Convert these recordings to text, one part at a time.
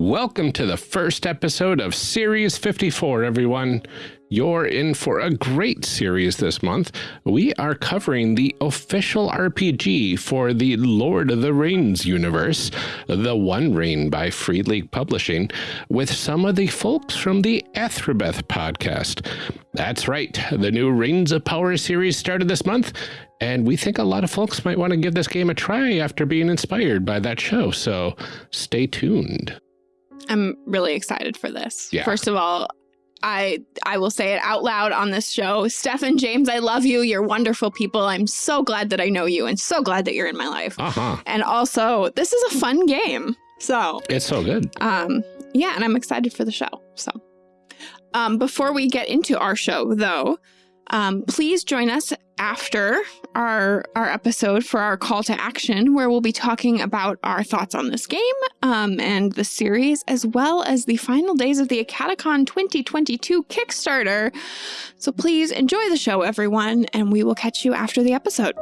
Welcome to the first episode of Series 54, everyone. You're in for a great series this month. We are covering the official RPG for the Lord of the Rings universe, The One Ring by Free League Publishing, with some of the folks from the Athrabeth podcast. That's right, the new Rings of Power series started this month, and we think a lot of folks might want to give this game a try after being inspired by that show, so stay tuned. I'm really excited for this. Yeah. First of all, I I will say it out loud on this show. Stefan James, I love you. You're wonderful people. I'm so glad that I know you and so glad that you're in my life. Uh-huh. And also, this is a fun game. So, It's so good. um yeah, and I'm excited for the show. So, um before we get into our show though, um please join us after our our episode for our call to action where we'll be talking about our thoughts on this game um, and the series as well as the final days of the Acadecon 2022 Kickstarter. So please enjoy the show everyone and we will catch you after the episode.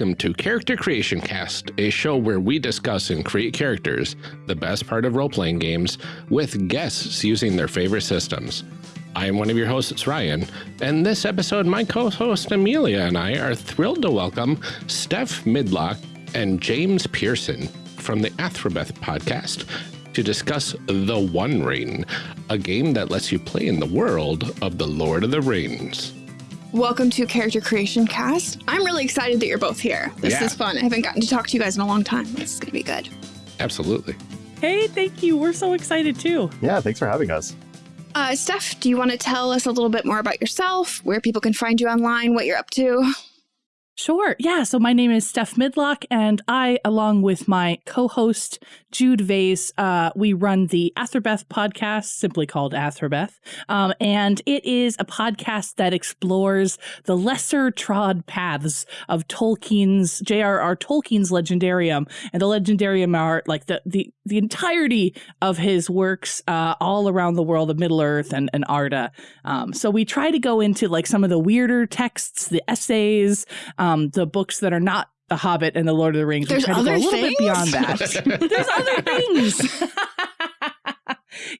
Welcome to Character Creation Cast, a show where we discuss and create characters, the best part of role-playing games, with guests using their favorite systems. I am one of your hosts, Ryan, and this episode, my co-host Amelia and I are thrilled to welcome Steph Midlock and James Pearson from the Athrabeth podcast to discuss The One Ring, a game that lets you play in the world of the Lord of the Rings. Welcome to Character Creation Cast. I'm really excited that you're both here. This Yeah. is fun. I haven't gotten to talk to you guys in a long time. This is going to be good. Absolutely. Hey, thank you. We're so excited too. Yeah, thanks for having us. Uh, Steph, do you want to tell us a little bit more about yourself, where people can find you online, what you're up to? Sure. Yeah. So my name is Steph Midlock, and I, along with my co-host Jude Vase, uh, we run the Athrabeth podcast, simply called Athrabeth, um, and it is a podcast that explores the lesser trod paths of Tolkien's J.R.R. Tolkien's Legendarium, and the Legendarium are like the the the entirety of his works uh, all around the world of Middle Earth and and Arda. Um, so we try to go into like some of the weirder texts, the essays, um, the books that are not The Hobbit and The Lord of the Rings. There's other a little things? bit beyond that. There's other things.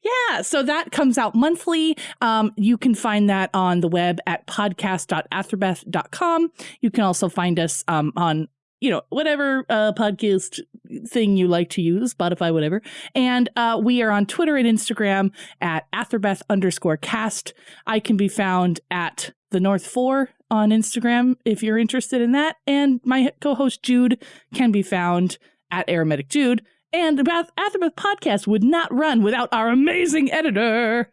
yeah, so that comes out monthly. Um, you can find that on the web at podcast.athrabeth.com. You can also find us um, on you know whatever uh, podcast thing you like to use, Spotify, whatever. And uh, we are on Twitter and Instagram at Athrabeth underscore cast. I can be found at the North Four on Instagram if you're interested in that. And my co-host Jude can be found at Aromatic Jude. And the Bath- podcast would not run without our amazing editor,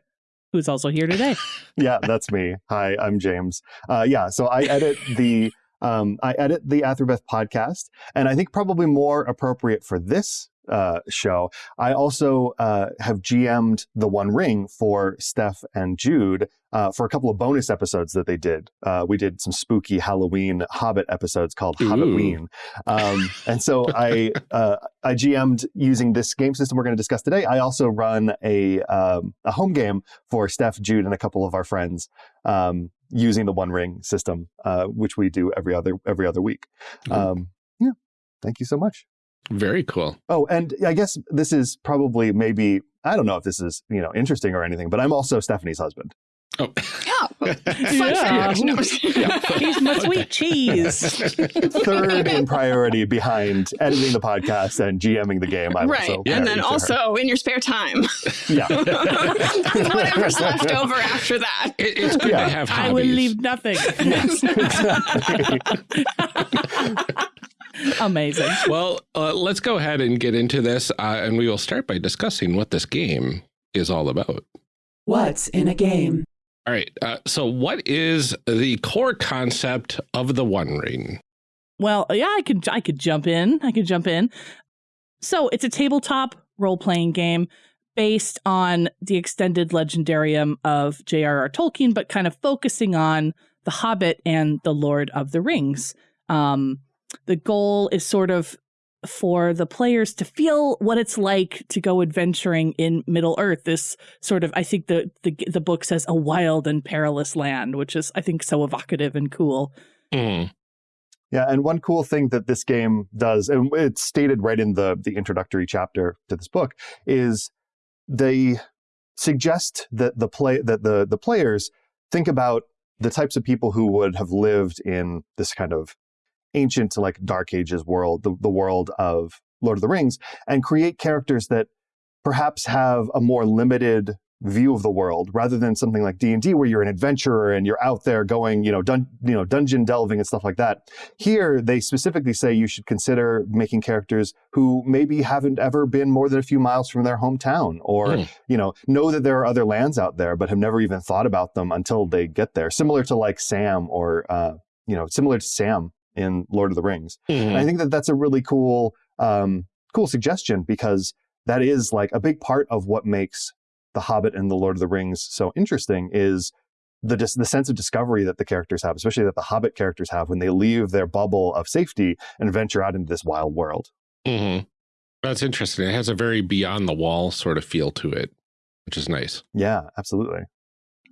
who's also here today. Yeah, that's me. Hi, I'm James. Uh, yeah, so I edit the um, I edit the Athrabeth podcast, and I think probably more appropriate for this uh, show. I also uh, have GM'd the One Ring for Steph and Jude uh, for a couple of bonus episodes that they did. Uh, we did some spooky Halloween Hobbit episodes called Ooh. Hobbitween, um, and so I uh, I GM'd using this game system we're going to discuss today. I also run a um, a home game for Steph, Jude, and a couple of our friends um, using the One Ring system, uh, which we do every other every other week. Mhm. Um, yeah, thank you so much. Very cool. Oh, and I guess this is probably maybe I don't know if this is you know interesting or anything, but I'm also Stephanie's husband. Oh, Oh, fun Yeah. fact. No. He's my sweet cheese. Third in priority behind editing the podcast and GMing the game. I'm right. also and then married to her. also in your spare time, yeah, whatever's left over after that. It, it's good Yeah. to have I hobbies. will leave nothing. exactly. Amazing. Well, uh, let's go ahead and get into this, uh, and we will start by discussing what this game is all about. What's in a game? All right. Uh, so, what is the core concept of the One Ring? well, yeah, I could I could jump in. I could jump in. So it's a tabletop role playing game based on the extended legendarium of J.R.R. Tolkien, but kind of focusing on The Hobbit and The Lord of the Rings. Um, the goal is sort of for the players to feel what it's like to go adventuring in Middle Earth. This sort of, I think the the, the book says a wild and perilous land, which is I think so evocative and cool. Mm. Yeah, and one cool thing that this game does, and it's stated right in the the introductory chapter to this book, is they suggest that the play that the the players think about the types of people who would have lived in this kind of ancient to like dark ages world the, the world of lord of the rings and create characters that perhaps have a more limited view of the world rather than something like D&D where you're an adventurer and you're out there going, you know, dun- you know, dungeon delving and stuff like that. Here they specifically say you should consider making characters who maybe haven't ever been more than a few miles from their hometown or, mm. you know, know that there are other lands out there but have never even thought about them until they get there. Similar to like Sam or uh, you know, similar to Sam in Lord of the Rings. Mm. I think that that's a really cool um cool suggestion because that is like a big part of what makes the Hobbit and The Lord of the Rings so interesting is the the sense of discovery that the characters have, especially that the Hobbit characters have when they leave their bubble of safety and venture out into this wild world. Mm -hmm. That's interesting. It has a very beyond the wall sort of feel to it, which is nice. Yeah, absolutely.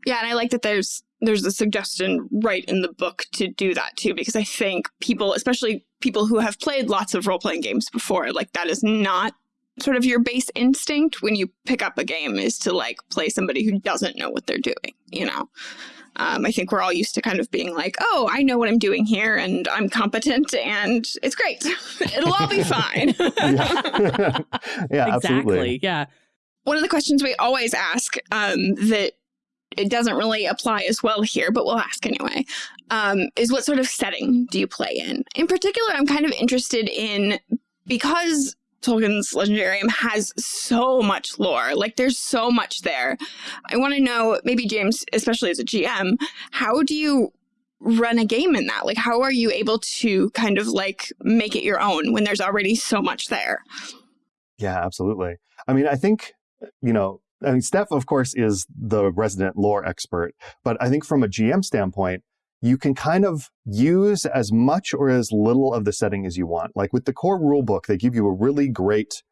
Yeah, and I like that there's there's a suggestion right in the book to do that too, because I think people, especially people who have played lots of role playing games before, like that is not sort of your base instinct when you pick up a game is to like play somebody who doesn't know what they're doing, you know? Um, I think we're all used to kind of being like, oh, I know what I'm doing here and I'm competent and it's great. It'll all be fine. yeah, yeah exactly. Absolutely. Yeah. One of the questions we always ask um, that it doesn't really apply as well here, but we'll ask anyway, um, is what sort of setting do you play in? In particular, I'm kind of interested in because Tolkien's Legendarium has so much lore. Like there's so much there. I want to know, maybe James, especially as a GM, how do you run a game in that? Like how are you able to kind of like make it your own when there's already so much there? Yeah, absolutely. I mean, I think, you know, I mean, Steph, of course, is the resident lore expert, but I think from a GM standpoint, you can kind of use as much or as little of the setting as you want. Like with the core rule book, they give you a really great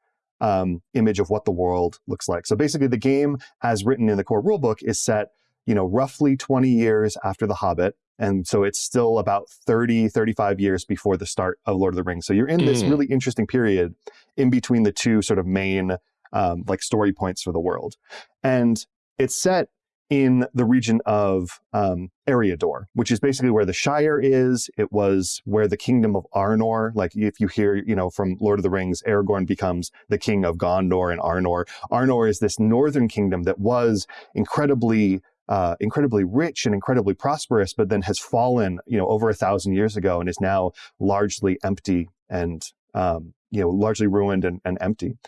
um, image of what the world looks like. So basically, the game, as written in the core rule book, is set, you know, roughly 20 years after The Hobbit. And so it's still about 30, 35 years before the start of Lord of the Rings. So you're in this mm. really interesting period in between the two sort of main um, like story points for the world. And it's set in the region of um, Eriador, which is basically where the Shire is. It was where the kingdom of Arnor, like if you hear, you know, from Lord of the Rings, Aragorn becomes the king of Gondor and Arnor. Arnor is this northern kingdom that was incredibly uh, incredibly rich and incredibly prosperous, but then has fallen, you know, over a thousand years ago and is now largely empty and, um, you know, largely ruined and, and empty.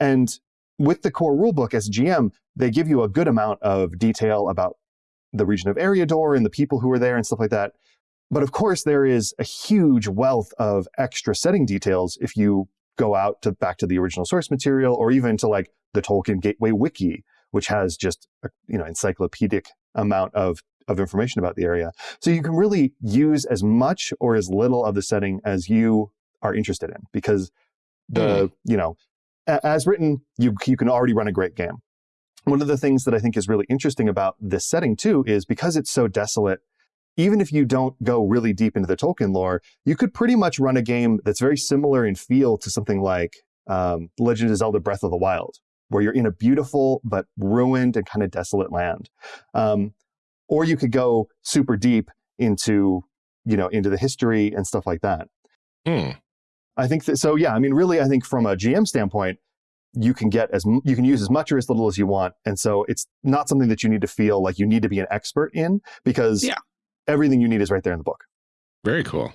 And with the core rulebook as GM, they give you a good amount of detail about the region of Eriador and the people who are there and stuff like that. But of course, there is a huge wealth of extra setting details if you go out to back to the original source material or even to like the Tolkien Gateway Wiki, which has just a you know encyclopedic amount of of information about the area. So you can really use as much or as little of the setting as you are interested in because the mm. you know as written, you, you can already run a great game. One of the things that I think is really interesting about this setting too is because it's so desolate, even if you don't go really deep into the Tolkien lore, you could pretty much run a game that's very similar in feel to something like um, Legend of Zelda Breath of the Wild, where you're in a beautiful but ruined and kind of desolate land. Um, or you could go super deep into, you know, into the history and stuff like that. Hmm. I think that, so yeah, I mean, really, I think from a GM standpoint, you can get as, you can use as much or as little as you want. And so it's not something that you need to feel like you need to be an expert in because yeah. everything you need is right there in the book. Very cool.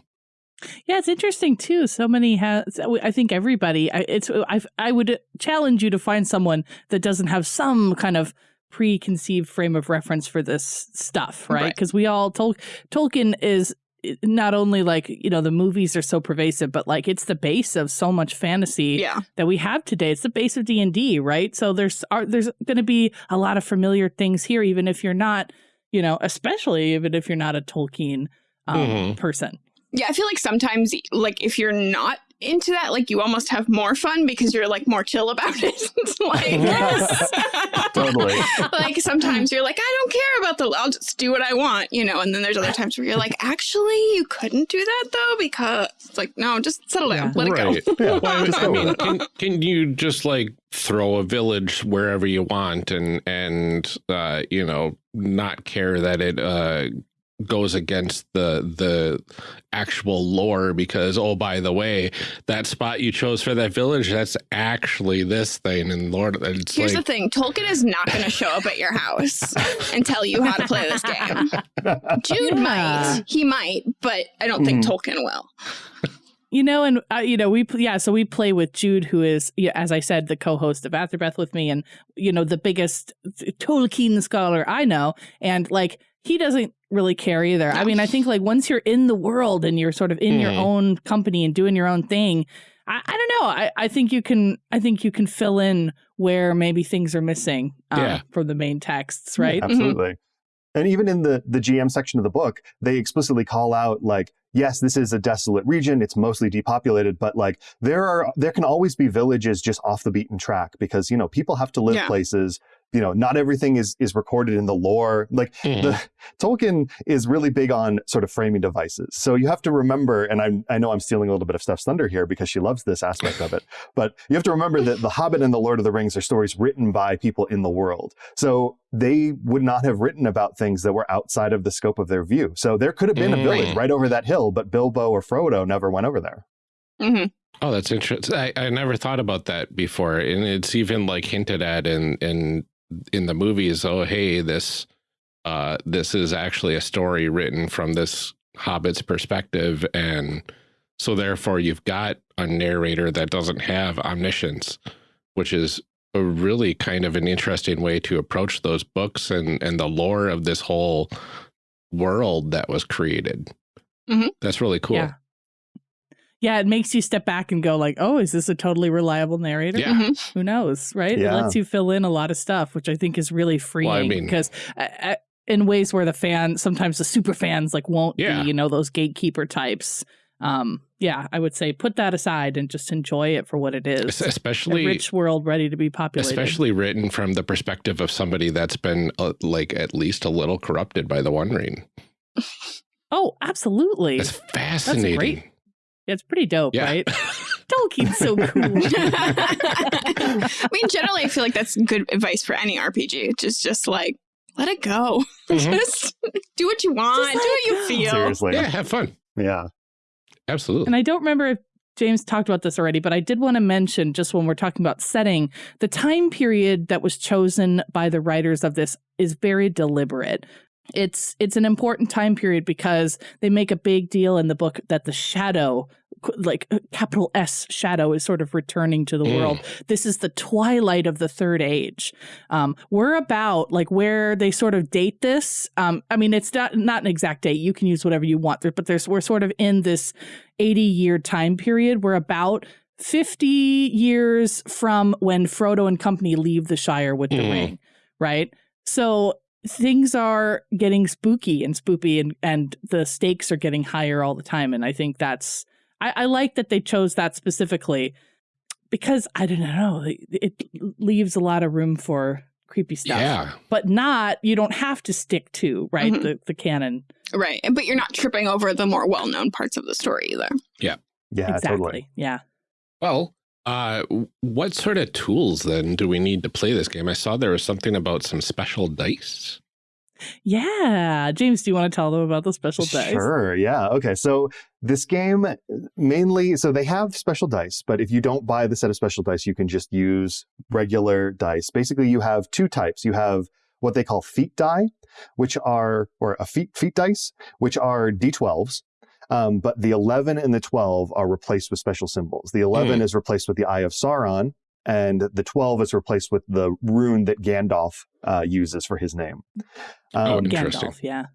Yeah, it's interesting too. So many has. I think everybody. It's. I. I would challenge you to find someone that doesn't have some kind of preconceived frame of reference for this stuff, right? Because right. we all Tol- Tolkien is it- not only like you know the movies are so pervasive, but like it's the base of so much fantasy Yeah. that we have today. It's the base of D and D, right? So there's are there's going to be a lot of familiar things here, even if you're not, you know, especially even if you're not a Tolkien um, Mhm. person. Yeah, I feel like sometimes, like, if you're not into that, like, you almost have more fun because you're, like, more chill about it. It's like, Totally. like, sometimes you're like, I don't care about the, I'll just do what I want, you know? And then there's other times where you're like, actually, you couldn't do that, though, because, it's like, no, just settle down, Yeah. let right. it go. Yeah, Well, I mean, can, can you just like throw a village wherever you want and and uh, you know not care that it uh, goes against the the actual lore because oh by the way that spot you chose for that village that's actually this thing and Lord it's Here's like the thing Tolkien is not going to show up at your house and tell you how to play this game. Jude Yeah. might. He might, but I don't think Mhm. Tolkien will. You know, and uh, you know, we yeah, so we play with Jude, who is, yeah, as I said, the co-host of Athrabeth with me, and you know, the biggest Tolkien scholar I know, and like he doesn't really care either. I mean, I think like once you're in the world and you're sort of in your Mhm. own company and doing your own thing, I, I don't know. I, I think you can. I think you can fill in where maybe things are missing um, Yeah. from the main texts, right? Absolutely. And even in the the GM section of the book, they explicitly call out like, yes, this is a desolate region. It's mostly depopulated, but like there are there can always be villages just off the beaten track because you know people have to live Yeah. places. You know, not everything is is recorded in the lore. Like Mhm. the Tolkien is really big on sort of framing devices. So you have to remember, and I I know I'm stealing a little bit of Steph's thunder here because she loves this aspect of it, but you have to remember that The Hobbit and The Lord of the Rings are stories written by people in the world. So they would not have written about things that were outside of the scope of their view. So there could have been a village Mm. right over that hill, but Bilbo or Frodo never went over there. hmm Oh, that's interesting. I, I never thought about that before, and it's even like hinted at in in in the movies. Oh, hey, this uh, this is actually a story written from this Hobbit's perspective, and so therefore you've got a narrator that doesn't have omniscience, which is a really kind of an interesting way to approach those books and and the lore of this whole world that was created. Mhm. That's really cool. Yeah. Yeah, it makes you step back and go like, "Oh, is this a totally reliable narrator?" Yeah. hmm who knows right it lets you fill in a lot of stuff which i think is really freeing mean- because uh, uh, in ways where the fan sometimes the super fans like won't Yeah. be you know those gatekeeper types um yeah i would say put that aside and just enjoy it for what it is Es- a Especially rich world ready to be populated especially written from the perspective of somebody that's been uh, like at least a little corrupted by the one ring oh absolutely it's fascinating great. It's pretty dope yeah right tolkien's so cool I mean, generally, I feel like that's good advice for any RPG. Just, just like, let it go. Mhm. Just do what you want. Just Do what you go. feel. Seriously. yeah have fun Yeah. absolutely And I don't remember if James talked about this already, but I did want to mention just when we're talking about setting, the time period that was chosen by the writers of this is very deliberate. It's it's an important time period because they make a big deal in the book that the shadow like uh, capital S shadow is sort of returning to the Mm. world. This is the twilight of the third age. Um, we're about like where they sort of date this. Um, I mean, it's not not an exact date. You can use whatever you want, but there's we're sort of in this 80 year time period. We're about 50 years from when Frodo and company leave the Shire with the Mm. ring, right? So things are getting spooky and spoopy and, and the stakes are getting higher all the time. And I think that's, I, I like that they chose that specifically because I don't know, it, it leaves a lot of room for creepy stuff, yeah but not, you don't have to stick to, right? Mhm. The, the canon. Right. But you're not tripping over the more well known parts of the story either. Yeah yeah, exactly. totally. Yeah. well uh what sort of tools then do we need to play this game i saw there was something about some special dice Yeah. James, do you want to tell them about the special dice? Sure. Yeah. Okay. So this game mainly, so they have special dice, but if you don't buy the set of special dice, you can just use regular dice. Basically, you have two types. You have what they call feet die, which are, or a feet, feat dice, which are D12s. Um, but the 11 and the 12 are replaced with special symbols. The 11 is replaced with the Eye of Sauron, and the 12 is replaced with the rune that Gandalf uh, uses for his name. Oh, Um, Interesting. Gandalf, yeah.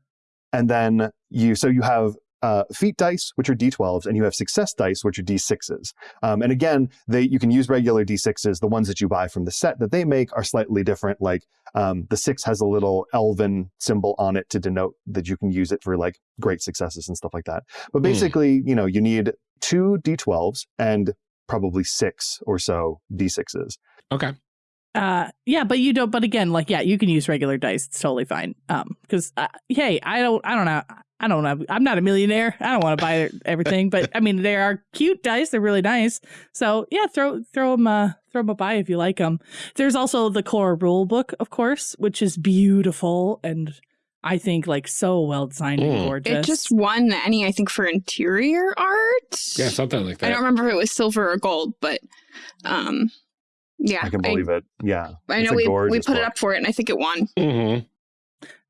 and then you so you have uh, feat dice, which are d12s, and you have success dice, which are d6s. Um, and again, they you can use regular d6s. The ones that you buy from the set that they make are slightly different. Like um, the six has a little elven symbol on it to denote that you can use it for like great successes and stuff like that. But basically, you know, you need two d12s and probably six or so d6s. Okay. Uh, yeah, but you don't. But again, like, yeah, you can use regular dice. It's totally fine. Um, because uh, hey, I don't, I don't know, I don't know. I'm not a millionaire. I don't want to buy everything, but I mean, they are cute dice. They're really nice. So yeah, throw throw them, uh, throw them a buy if you like them. There's also the core rule book, of course, which is beautiful and I think like so well designed and Mm. gorgeous. It just won any, I think, for interior art. Yeah, something like that. I don't remember if it was silver or gold, but um, yeah, I can believe it. Yeah. I know we we gorgeous put it up for it, and I think it won. hmm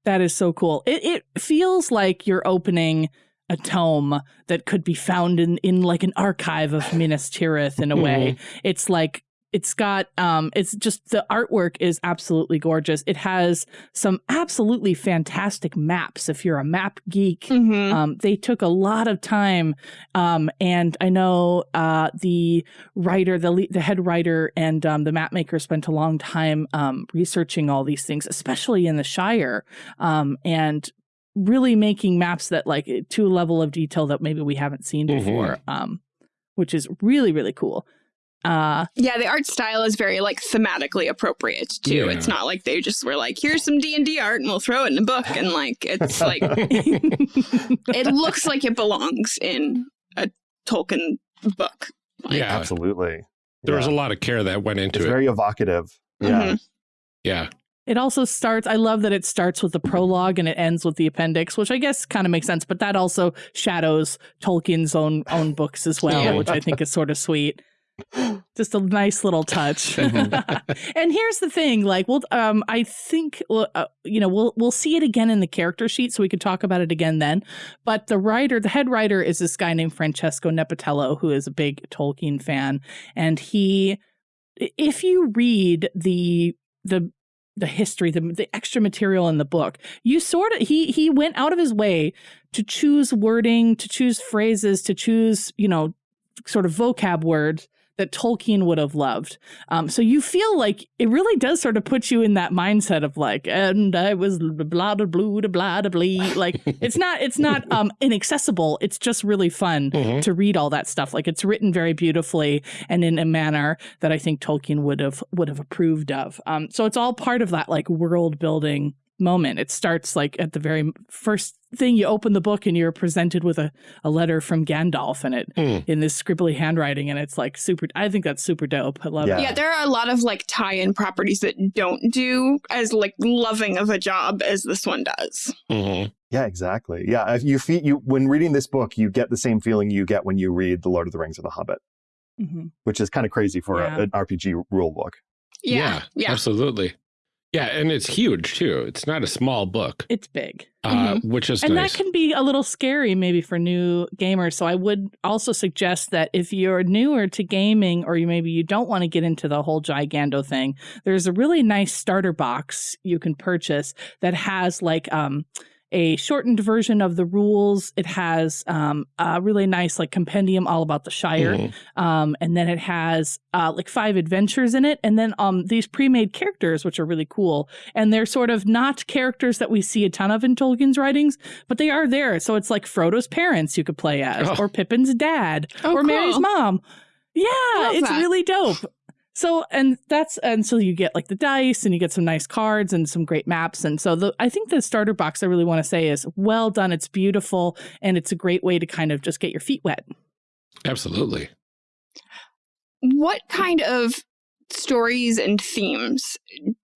That is so cool. It it feels like you're opening a tome that could be found in in like an archive of Minas Tirith in a way. Mm-hmm. It's like it's got um it's just the artwork is absolutely gorgeous. It has some absolutely fantastic maps if you're a map geek. Mm-hmm. Um, they took a lot of time, um, and I know uh, the writer, the le- the head writer, and um, the map maker spent a long time um, researching all these things, especially in the Shire, um, and really making maps that like to a level of detail that maybe we haven't seen Mhm. before, um, which is really really cool. Uh, Yeah, the art style is very like thematically appropriate too. Yeah. It's not like they just were like, "Here's some D and D art, and we'll throw it in a book," and like it's like it looks like it belongs in a Tolkien book. Like, Yeah. Absolutely. There was a lot of care that went into It's it. very evocative. Yeah. Mhm. yeah. It also starts, I love that it starts with the prologue and it ends with the appendix, which I guess kind of makes sense, but that also shadows Tolkien's own own books as well, Yeah. which I think is sort of sweet. Just a nice little touch. and here's the thing, like, well, um, I think, uh, you know, we'll we'll see it again in the character sheet, so we could talk about it again then. But the writer, the head writer, is this guy named Francesco Nepitello, who is a big Tolkien fan, and he, if you read the the the history, the the extra material in the book, you sort of he he went out of his way to choose wording, to choose phrases, to choose you know sort of vocab words that Tolkien would have loved. Um, so you feel like it really does sort of put you in that mindset of like, and I was blah blah blah blah blah. Like it's not it's not um inaccessible. It's just really fun Mhm. to read all that stuff. Like it's written very beautifully and in a manner that I think Tolkien would have would have approved of. Um, so it's all part of that like world building moment. It starts like at the very first thing you open the book and you're presented with a, a letter from Gandalf in it Mm. in this scribbly handwriting and it's like super I think that's super dope. I love Yeah. it. Yeah, there are a lot of like tie-in properties that don't do as like loving of a job as this one does. hmm Yeah, exactly. Yeah, if you feel you when reading this book, you get the same feeling you get when you read The Lord of the Rings or The Hobbit, Mhm. which is kind of crazy for Yeah. a, an RPG rule book. Yeah, yeah. Absolutely. Yeah, and it's huge too. It's not a small book, It's big. uh, which is and nice. that can be a little scary maybe for new gamers so i would also suggest that if you're newer to gaming or you maybe you don't want to get into the whole gigando thing there's a really nice starter box you can purchase that has like um a shortened version of the rules it has um a really nice like compendium all about the shire Mhm. um, and then it has uh, like five adventures in it, and then um, these pre-made characters, which are really cool, and they're sort of not characters that we see a ton of in Tolkien's writings, but they are there. So it's like Frodo's parents you could play as, Oh. or Pippin's dad, Oh, or Merry's mom. Yeah, Love it's that. really dope. So and that's and so you get like the dice and you get some nice cards and some great maps and so the I think the starter box I really want to say is well done it's beautiful and it's a great way to kind of just get your feet wet. Absolutely. What kind of stories and themes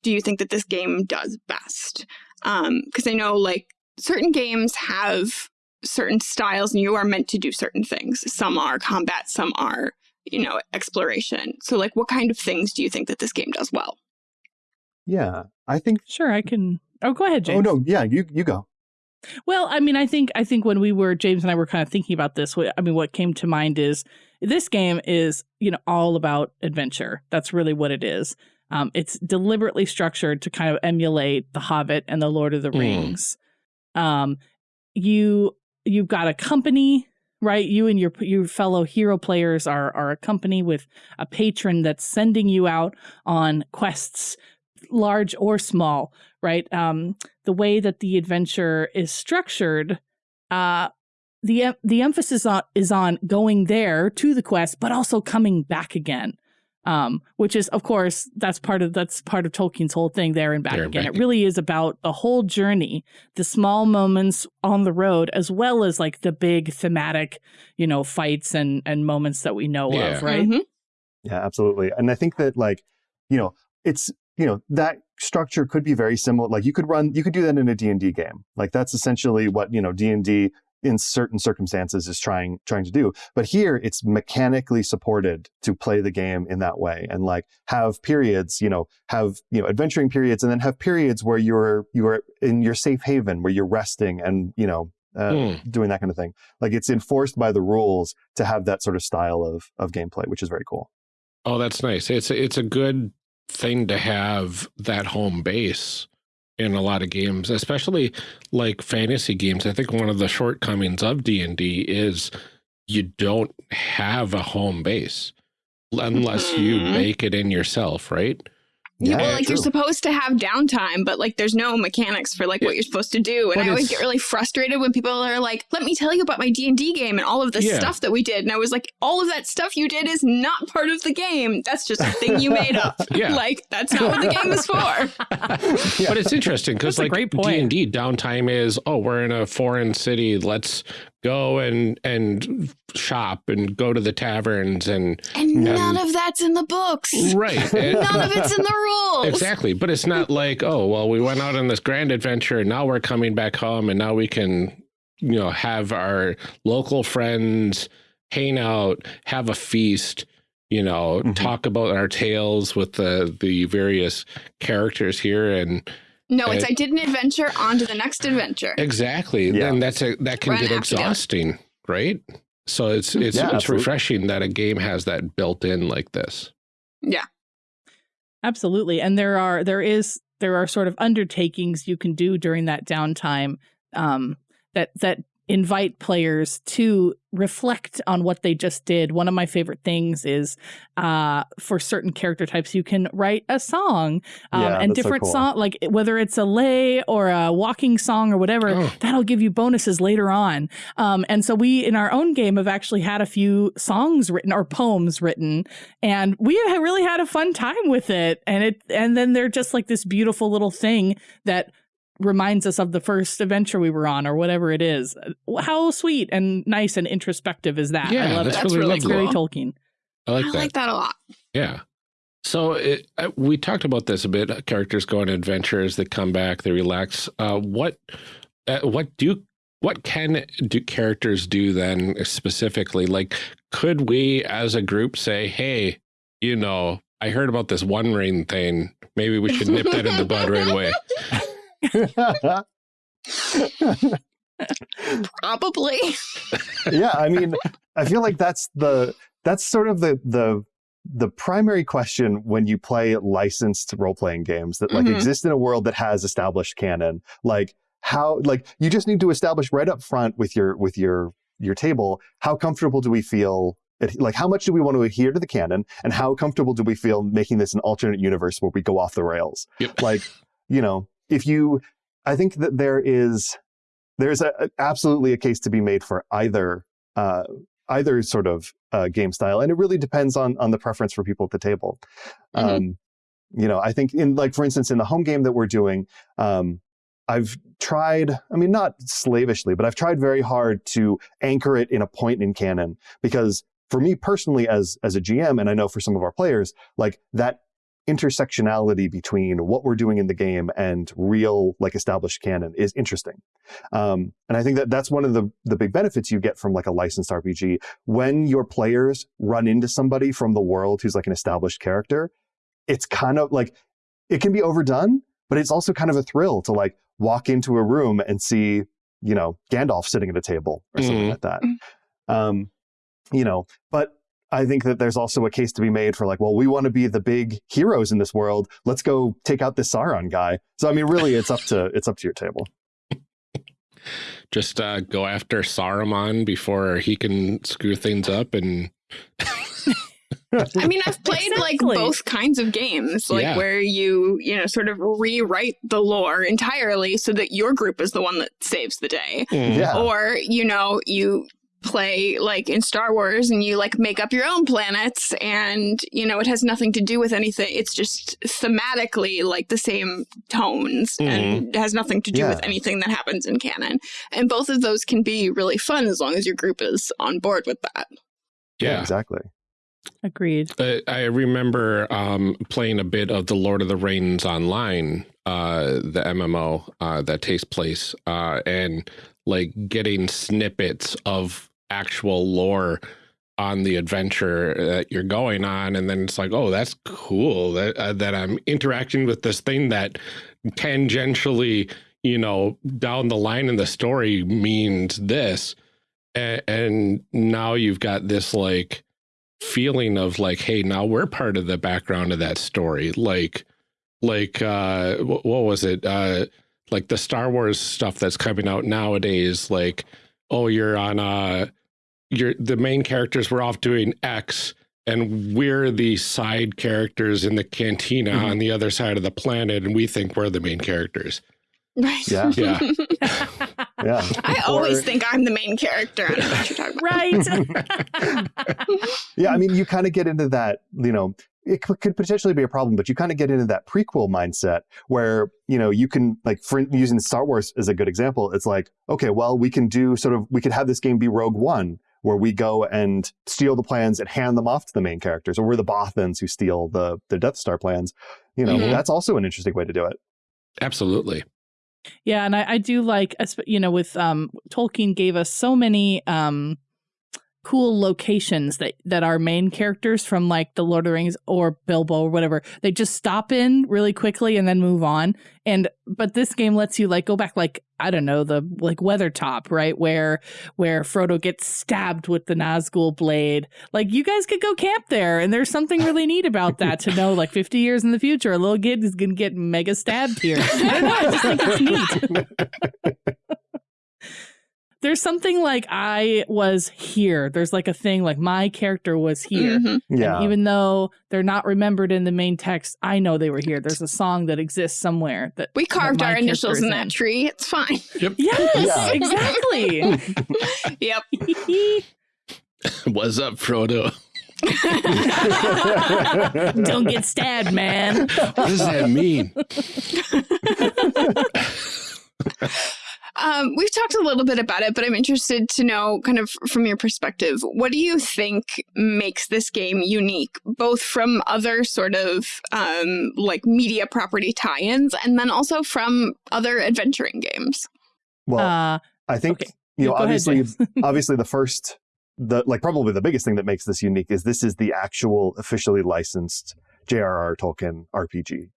do you think that this game does best? Um, because I know like certain games have certain styles and you are meant to do certain things. Some are combat, some are, you know, exploration. So like what kind of things do you think that this game does well? Yeah, I think. Sure, I can. Oh, go ahead, James. Oh no, yeah, you you go. Well, I mean, I think I think when we were James and I were kind of thinking about this, I mean, what came to mind is this game is you know all about adventure. That's really what it is. Um, it's deliberately structured to kind of emulate The Hobbit and The Lord of the Mm. Rings. Um, you you've got a company right? You and your your fellow hero players are are a company with a patron that's sending you out on quests large or small right? Um the way that the adventure is structured uh the the emphasis on, is on going there to the quest but also coming back again um, which is of course that's part of that's part of Tolkien's whole thing there and back There and again. back. It really is about the whole journey, the small moments on the road, as well as like the big thematic, you know, fights and and moments that we know Yeah. of, right? Mhm. Yeah, absolutely. And I think that like, you know, it's you know that structure could be very similar. Like you could run, you could do that in a D and D game. Like that's essentially what you know D and D in certain circumstances is trying trying to do. But here it's mechanically supported to play the game in that way and like have periods, you know, have you know adventuring periods and then have periods where you're you're in your safe haven where you're resting and you know. Uh, Hmm. doing that kind of thing like it's enforced by the rules to have that sort of style of of gameplay which is very cool Oh, that's nice. It's it's a good thing to have that home base in a lot of games, especially like fantasy games. I think one of the shortcomings of D&D is you don't have a home base unless you mm-hmm. make it in yourself, right? Yeah, well, Yeah, like you're supposed to have downtime, but like there's no mechanics for like Yeah. what you're supposed to do. And But I always get really frustrated when people are like, "Let me tell you about my D and D game and all of the Yeah. stuff that we did." And I was like, "All of that stuff you did is not part of the game. That's just a thing you made up. Yeah. Like that's not what the game is for." Yeah. But it's interesting because like great point. D&D downtime is, oh, we're in a foreign city. Let's go and and shop and go to the taverns and And Yeah. none of that's in the books. right. and- None of it's in the rules. Exactly. But it's not like, oh, well, we went out on this grand adventure and now we're coming back home and now we can, you know, have our local friends hang out, have a feast, you know, Mhm. talk about our tales with the the various characters here and No, it's Uh, I did an adventure on to the next adventure. exactly. Yeah. Then that's a that can Run get after them. exhausting, right? So it's it's Yeah, it's absolutely. refreshing that a game has that built in like this. Yeah. Absolutely. And there are there is there are sort of undertakings you can do during that downtime um, that that invite players to reflect on what they just did. One of my favorite things is uh, for certain character types, you can write a song um, Yeah, and that's so different cool. song, like whether it's a lay or a walking song or whatever, Oh. that'll give you bonuses later on. Um, and so we, in our own game, have actually had a few songs written or poems written and we really had a fun time with it and it and then they're just like this beautiful little thing that reminds us of the first adventure we were on or whatever it is how sweet and nice and introspective is that Yeah, i love that's it That's really really it's very cool. tolkien I like I that. like that a lot. Yeah. So it, uh, we talked about this a bit. uh, Characters go on adventures, they come back, they relax. Uh, what uh, what do what can do characters do then specifically? Like, could we as a group say, "Hey, you know, I heard about this One Ring thing. Maybe we should nip that in the bud right away." Probably. yeah, I mean, I feel like that's the that's sort of the the the primary question when you play licensed role playing games that like Mhm. exist in a world that has established canon. Like how like you just need to establish right up front with your with your your table how comfortable do we feel like how much do we want to adhere to the canon and how comfortable do we feel making this an alternate universe where we go off the rails Yep. like you know if you i think that there is there's a, a- absolutely a case to be made for either uh, either sort of uh, game style, and it really depends on on the preference for people at the table. Mhm. Um, you know, I think in like for instance in the home game that we're doing, um, I've tried. I mean, not slavishly, but I've tried very hard to anchor it in a point in canon because for me personally, as as a GM, and I know for some of our players, like that intersectionality between what we're doing in the game and real like established canon is interesting um, and i think that that's one of the the big benefits you get from like a licensed rpg when your players run into somebody from the world who's like an established character it's kind of like it can be overdone but it's also kind of a thrill to like walk into a room and see you know gandalf sitting at a table or something Mhm. like that Mhm. um, you know but I think that there's also a case to be made for like, well, we want to be the big heroes in this world. Let's go take out this Sauron guy. So I mean, really, it's up to it's up to your table. Just uh, go after Saruman before he can screw things up and I mean, I've played like both kinds of games, like Yeah. where you, you know, sort of rewrite the lore entirely so that your group is the one that saves the day. Yeah. Or, you know, you play like in Star Wars and you like make up your own planets and, you know, it has nothing to do with anything. It's just thematically like the same tones and it has nothing to do with anything that happens in canon. And both of those can be really fun as long as your group is on board with that. yeah. Exactly. Agreed. Uh, I remember um, playing a bit of the Lord of the Rings online, uh, the MMO uh, that takes place, uh, and like getting snippets of actual lore on the adventure that you're going on, and then it's like, oh, that's cool that uh, that I'm interacting with this thing that tangentially, you know, down the line in the story means this, and, and now you've got this like feeling of like hey now we're part of the background of that story. Like like uh what was it? Uh like the star wars stuff that's coming out nowadays like oh you're on uh you're the main characters were off doing x and we're the side characters in the cantina Mhm. on the other side of the planet and we think we're the main characters Right. Yeah. yeah Yeah. I Or- always think I'm the main character. I don't know what you're talking about. right. Yeah, I mean, you kind of get into that, you know, it could potentially be a problem, but you kind of get into that prequel mindset where, you know, you can, like, for using Star Wars as a good example, it's like, okay, well, we can do sort of, we could have this game be Rogue One, where we go and steal the plans and hand them off to the main characters, or we're the Bothans who steal the, the Death Star plans. You know, Mhm. that's also an interesting way to do it. absolutely Yeah, and I, I do like, esp- you know, with um, Tolkien gave us so many um, cool locations that that our main characters from like the Lord of the Rings or Bilbo or whatever they just stop in really quickly and then move on. And but this game lets you like go back like I don't know the like Weathertop right where where Frodo gets stabbed with the Nazgul blade. Like you guys could go camp there, and there's something really neat about that to know. Like 50 years in the future, a little kid is gonna get mega stabbed here. I don't know. I just think it's neat. There's something like I was here. There's like a thing like my character was here. Mhm. Yeah. And even though they're not remembered in the main text, I know they were here. There's a song that exists somewhere that We carved my our initials character in that tree. It's fine. Yes, Yeah. exactly. Yep. what's up frodo Don't get stabbed, man. what does that mean Um, we've talked a little bit about it, but I'm interested to know, kind of from your perspective, what do you think makes this game unique, both from other sort of um, like media property tie-ins, and then also from other adventuring games? well, Uh, I think, okay. you know, go obviously, James. obviously the first the like probably the biggest thing that makes this unique is this is the actual officially licensed J.R.R. Tolkien RPG.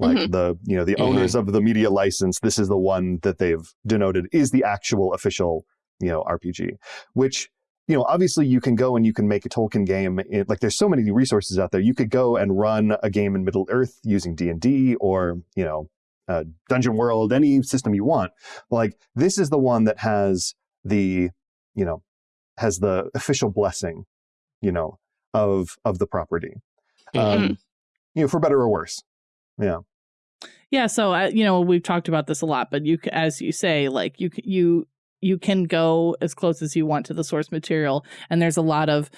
Like Mhm. the you know the Mhm. owners of the media license, this is the one that they've denoted is the actual official you know RPG. Which you know obviously you can go and you can make a Tolkien game. In, like there's so many resources out there. You could go and run a game in Middle Earth using D and D or you know uh, Dungeon World, any system you want. Like this is the one that has the you know has the official blessing you know of of the property um you know for better or worse yeah Yeah, so uh, you know we've talked about this a lot, but you, as you say, like you you you can go as close as you want to the source material, and there's a lot of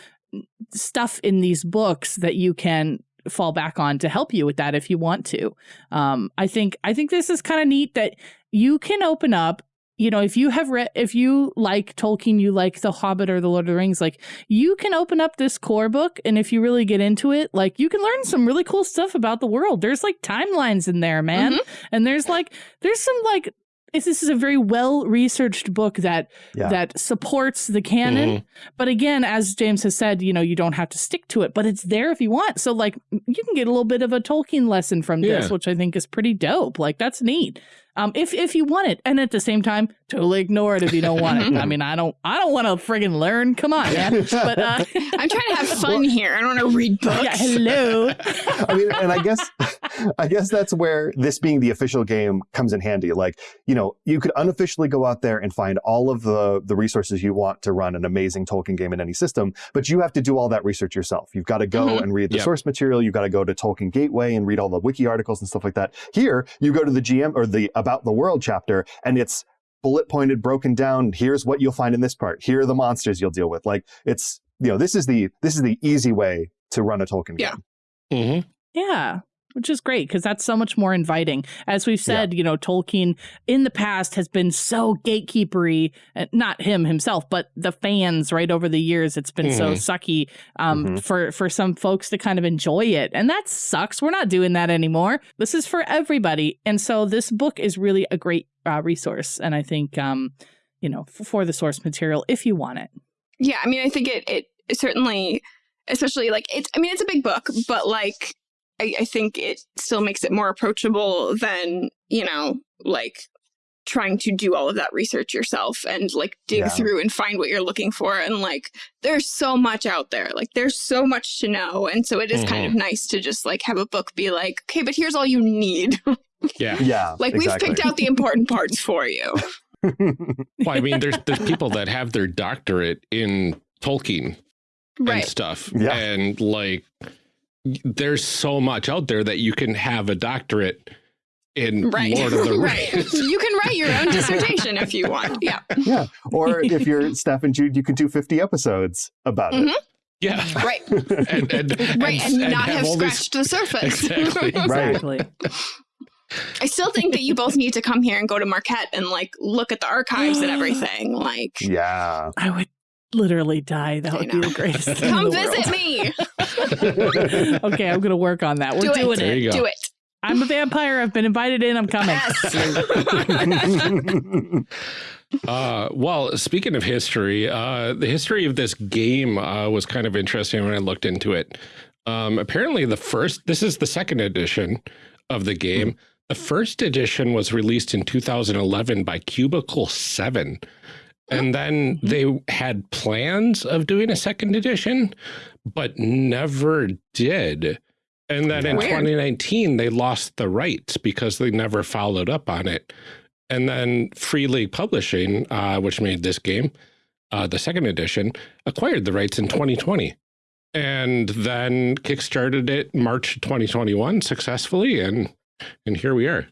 stuff in these books that you can fall back on to help you with that if you want to. Um, I think I think this is kind of neat that you can open up. You know, if you have read, if you like Tolkien, you like The Hobbit or The Lord of the Rings, like you can open up this core book, and if you really get into it, like you can learn some really cool stuff about the world. There's like timelines in there, man, mm-hmm. and there's like there's some like it's, this is a very well researched book that Yeah. that supports the canon. Mm-hmm. But again, as James has said, you know, you don't have to stick to it, but it's there if you want. So like you can get a little bit of a Tolkien lesson from this, which I think is pretty dope. Like that's neat. Um, if if you want it, and at the same time, totally ignore it if you don't want it. I mean, I don't I don't want to friggin' learn. Come on, man. But uh, I'm trying to have fun here. I don't want to read books. yeah, hello. i mean and i guess I guess that's where this being the official game comes in handy. Like, you know, you could unofficially go out there and find all of the, the resources you want to run an amazing Tolkien game in any system, but you have to do all that research yourself. You've got to go Mhm. and read the Yep. source material. You've got to go to Tolkien Gateway and read all the wiki articles and stuff like that. Here, you go to the GM or the About the World chapter and it's bullet pointed, broken down. Here's what you'll find in this part. Here are the monsters you'll deal with. Like it's, you know, this is the, this is the easy way to run a Tolkien Yeah. game. hmm Yeah, which is great because that's so much more inviting. As we've said, you know, Tolkien in the past has been so gatekeepery, uh, not him himself, but the fans right over the years. It's been so Mhm. sucky um, Mhm. for, for some folks to kind of enjoy it. And that sucks. We're not doing that anymore. This is for everybody. And so this book is really a great uh, resource. And I think, um, you know, f- for the source material, if you want it. Yeah, I mean, I think it, it certainly, especially like it's, I mean, it's a big book, but like, I, I think it still makes it more approachable than, you know, like trying to do all of that research yourself and like dig Yeah. through and find what you're looking for. And like, there's so much out there. Like, there's so much to know. And so it is kind of mm-hmm. nice to just like have a book be like, okay, but here's all you need. Yeah. Yeah. like, exactly. we've picked out the important parts for you. Well, I mean, there's there's people that have their doctorate in Tolkien and stuff, Yeah. and like, there's so much out there that you can have a doctorate in Right. Lord of the right. Rings. You can write your own dissertation if you want. Yeah. yeah. Or if you're Steph and Jude, you can do 50 episodes about Mhm. Yeah, Right. and and right. And, not have, all these- scratched the surface. Exactly. Exactly. I still think that you both need to come here and go to Marquette and like look at the archives and everything. Like. Yeah. I would literally die. That I would be know. the greatest thing. in come the visit world. me. okay, I'm gonna work on that. We're Do it. doing There it. you go. Do it. I'm a vampire. I've been invited in. I'm coming. Yes. Uh, well, speaking of history, uh, the history of this game uh, was kind of interesting when I looked into it. Um, apparently, the first, this is the second edition of the game. The first edition was released in 2011 by Cubicle 7. And then they had plans of doing a second edition, but never did. And then in Weird. 2019, they lost the rights because they never followed up on it. And then Free League Publishing, uh, which made this game, uh, the second edition, acquired the rights in 2020. And then kickstarted it March 2021 successfully. And and here we are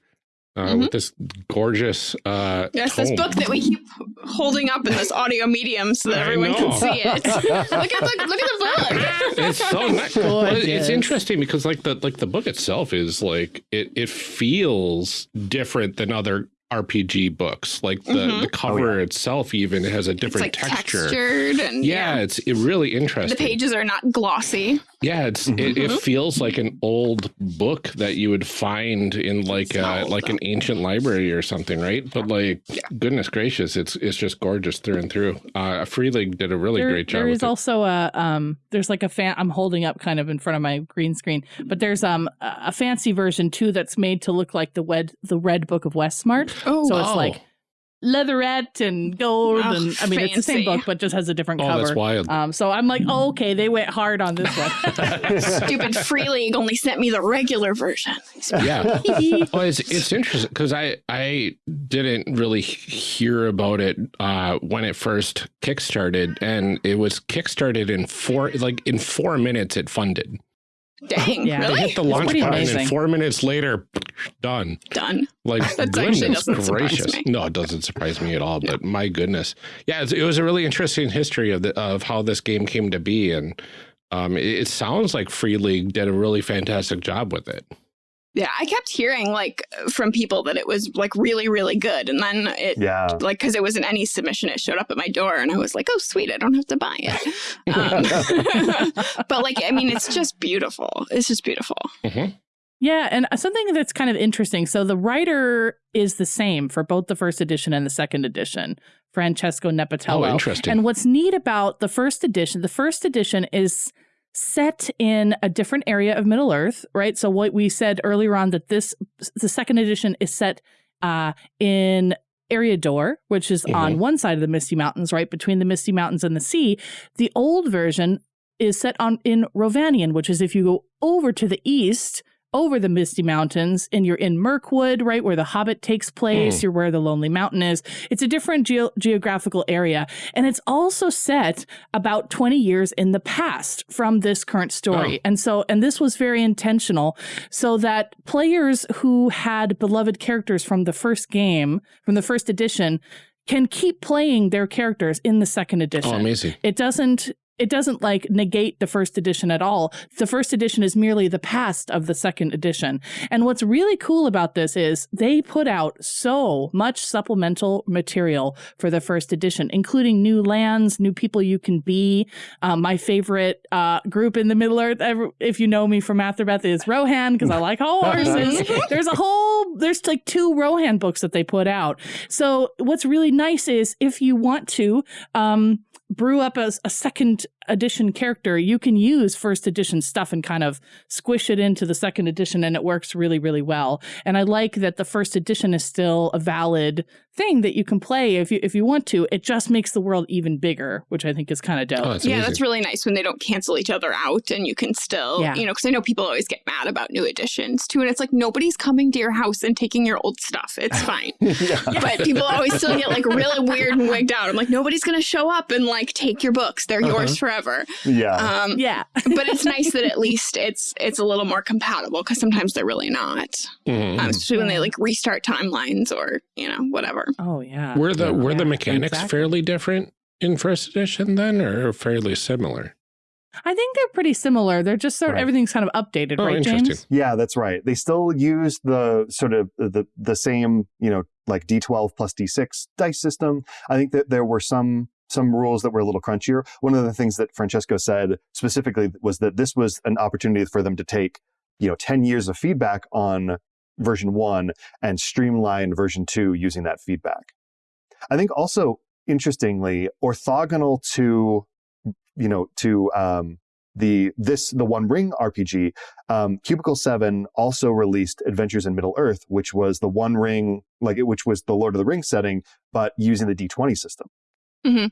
uh, with this gorgeous uh, Yes, this book that we keep holding up in this audio medium so that I everyone can see it. look at the look at the book. it's so nice. Well, it- it's interesting because like the like the book itself is like it it feels different than other RPG books. Like the Mhm. the cover itself even has a It's different like texture. textured and Yeah, it's it really interesting. The pages are not glossy. Yeah, it's it, it Mhm. feels like an old book that you would find in like It's not uh like an ancient library or something, right? But like, Yeah. goodness gracious, it's it's just gorgeous through and through. Uh, Free League did a really there, great job. There is with it. also a um there's like a fan I'm holding up kind of in front of my green screen, but there's um a a fancy version too that's made to look like the wed the red book of Westmarch. Oh, So it's Oh. like leatherette and gold Oh, and I mean it's the same book but just has a different oh, cover. that's wild. Um so I'm like, oh, okay, they went hard on this one. stupid Free League only sent me the regular version. yeah. Well, it's it's interesting because I I didn't really hear about it uh, when it first kickstarted, and it was kickstarted in four like in four minutes it funded. Dang, Yeah. They hit the launch pretty button, amazing. and four minutes later, done. Done. Like That's actually goodness doesn't surprise gracious, me. no, it doesn't surprise me at all. But my goodness, yeah, it was a really interesting history of the of how this game came to be, and um, it, it sounds like Free League did a really fantastic job with it. Yeah, I kept hearing like from people that it was like really, really good, and then it yeah. like because it was an any submission, it showed up at my door, and I was like, oh sweet, I don't have to buy it. Um, but like, I mean, it's just beautiful. It's just beautiful. Yeah, and uh, something that's kind of interesting. So the writer is the same for both the first edition and the second edition, Francesco Nepitello. Oh, interesting. And what's neat about the first edition, the first edition is set in a different area of Middle Earth, right? So what we said earlier on that this the second edition is set uh, in Eriador, which is on one side of the Misty Mountains, right between the Misty Mountains and the sea. The old version is set on in Rhovanion, which is if you go over to the east over the Misty Mountains and you're in Mirkwood, right where the Hobbit takes place. Mm. You're where the Lonely Mountain is. It's a different geo- geographical area. And it's also set about 20 years in the past from this current story. Oh. And so, and this was very intentional so that players who had beloved characters from the first game, from the first edition, can keep playing their characters in the second edition Oh, amazing. it doesn't it doesn't like negate the first edition at all. The first edition is merely the past of the second edition. And what's really cool about this is they put out so much supplemental material for the first edition, including new lands, new people you can be. Um, my favorite uh, group in the Middle Earth, ever, if you know me from Athrabeth, is Rohan because I like horses. there's a whole there's like two Rohan books that they put out. So what's really nice is if you want to um, brew up a, a second edition character, you can use first edition stuff and kind of squish it into the second edition, and it works really, really well. And I like that the first edition is still a valid thing that you can play if you if you want to. It just makes the world even bigger, which I think is kind of dope. Oh, that's yeah, amazing. that's really nice when they don't cancel each other out and you can still, Yeah. you know, because I know people always get mad about new editions too. And it's like nobody's coming to your house and taking your old stuff. It's fine. yeah. but people always still get like really weird and wigged out. I'm like, nobody's going to show up and like take your books. They're uh-huh. yours forever. Yeah. Um, yeah. but it's nice that at least it's it's a little more compatible because sometimes they're really not, Mhm. um, especially when they like restart timelines or you know whatever. Oh yeah. Were the were the mechanics exactly. fairly different in first edition then, or fairly similar? I think they're pretty similar. They're just sort of Right. everything's kind of updated, Oh, right. James? Yeah, that's right. They still use the sort of the the same, you know, like D12 plus D6 dice system. I think that there were some some rules that were a little crunchier. One of the things that Francesco said specifically was that this was an opportunity for them to take, you know, 10 years of feedback on version 1 and streamline version 2 using that feedback. I think also interestingly orthogonal to you know to um the this the one ring rpg um, Cubicle 7 also released Adventures in Middle Earth, which was the one ring, like which was the Lord of the Rings setting, but using the D20 system. Mhm.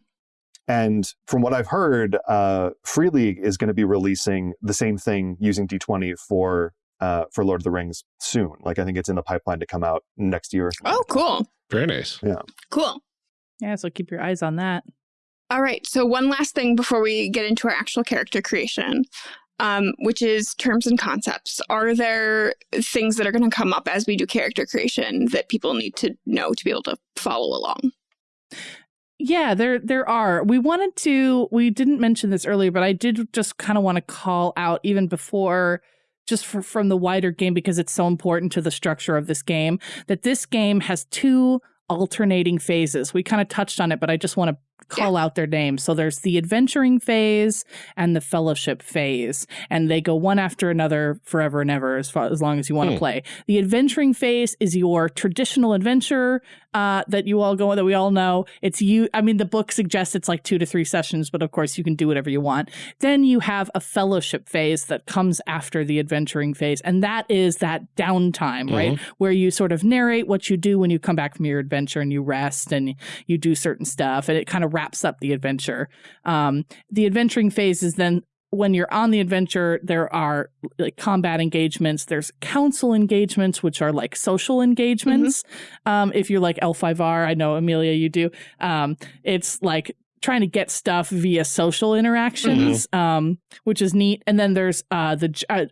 And from what I've heard, uh, Free League is going to be releasing the same thing using D20 for uh, for Lord of the Rings soon. Like I think it's in the pipeline to come out next year. Oh, cool, Very nice. Yeah. Cool. Yeah, so keep your eyes on that. All right. So one last thing before we get into our actual character creation, um, which is terms and concepts. Are there things that are going to come up as we do character creation that people need to know to be able to follow along? Yeah, there there are. We wanted to we didn't mention this earlier, but I did just kind of want to call out even before just for, from the wider game because it's so important to the structure of this game that this game has two alternating phases. We kind of touched on it, but I just want to call out their names. So there's the adventuring phase and the fellowship phase, and they go one after another forever and ever as far as long as you want to Hmm. play. The adventuring phase is your traditional adventure uh, that you all go that we all know. It's you. I mean, the book suggests it's like two to three sessions, but of course you can do whatever you want. Then you have a fellowship phase that comes after the adventuring phase, and that is that downtime, right, where you sort of narrate what you do when you come back from your adventure and you rest and you do certain stuff, and it kind of wraps up the adventure. Um, the adventuring phase is then when you're on the adventure, there are like combat engagements. There's council engagements, which are like social engagements. Um, if you're like L5R, I know Amelia, you do. Um, it's like trying to get stuff via social interactions, um, which is neat. And then there's uh, the uh,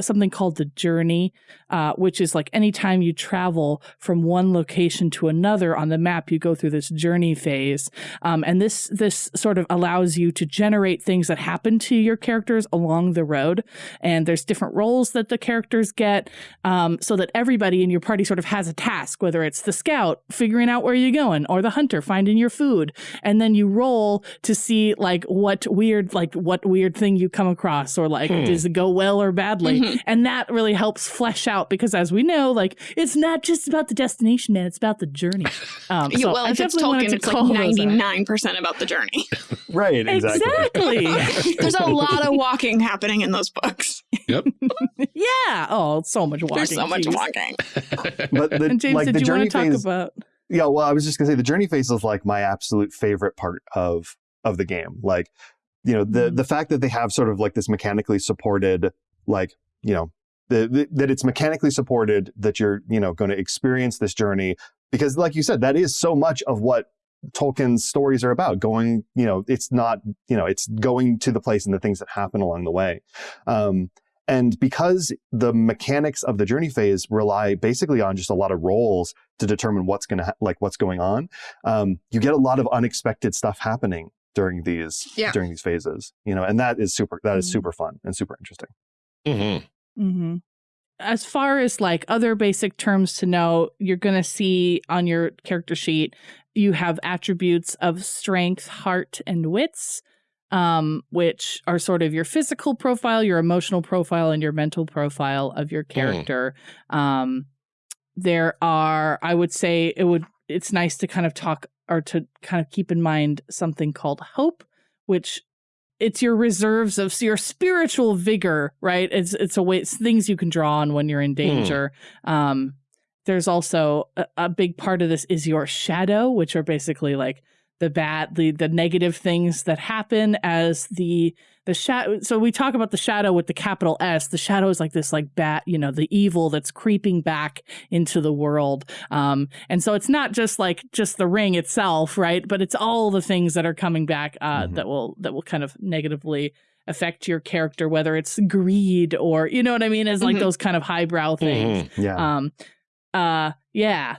something called the journey, uh, which is like anytime you travel from one location to another on the map, you go through this journey phase. Um, and this this sort of allows you to generate things that happen to your characters along the road. And there's different roles that the characters get, um, so that everybody in your party sort of has a task, whether it's the scout figuring out where you're going, or the hunter finding your food, and then you roll to see like what weird like what weird thing you come across, or like Hmm. does it go well or badly, Mhm. and that really helps flesh out because as we know, like it's not just about the destination, man, it's about the journey. Um, Yeah, so well, I if it's definitely wanted Tolkien, to it's like call ninety nine percent about the journey. Right, exactly. Exactly. There's a lot of walking happening in those books. Yep. yeah. Oh, so much walking. There's so much geez. walking. But the, And James, like did the you journey want to talk phase, about? Yeah, well, I was just gonna say the journey phase is like my absolute favorite part of of the game. Like, you know, the Mhm. the fact that they have sort of like this mechanically supported, like, you know, the, the, that it's mechanically supported, that you're you know going to experience this journey because, like you said, that is so much of what Tolkien's stories are about. Going, you know, it's not you know, it's going to the place and the things that happen along the way. Um, and because the mechanics of the journey phase rely basically on just a lot of rolls to determine what's going to ha- like what's going on, um, you get a lot of unexpected stuff happening during these Yeah. during these phases. You know, and that is super that is Mhm. super fun and super interesting. Mm-hmm. hmm As far as like other basic terms to know, you're going to see on your character sheet, you have attributes of strength, heart, and wits, um, which are sort of your physical profile, your emotional profile, and your mental profile of your character. Um, there are, I would say, it would. It's nice to kind of talk or to kind of keep in mind something called hope, which it's your reserves of your spiritual vigor, right? It's it's a way it's things you can draw on when you're in danger. Um, there's also a, a big part of this is your shadow, which are basically like the bad, the the negative things that happen as the the shadow. So we talk about the shadow with the capital S. The shadow is like this, like bat, you know, the evil that's creeping back into the world. Um, and so it's not just like just the ring itself, right? But it's all the things that are coming back uh, Mhm. that will that will kind of negatively affect your character, whether it's greed or you know what I mean, as like Mhm. those kind of highbrow things. Mm-hmm. Yeah. Um, uh, yeah.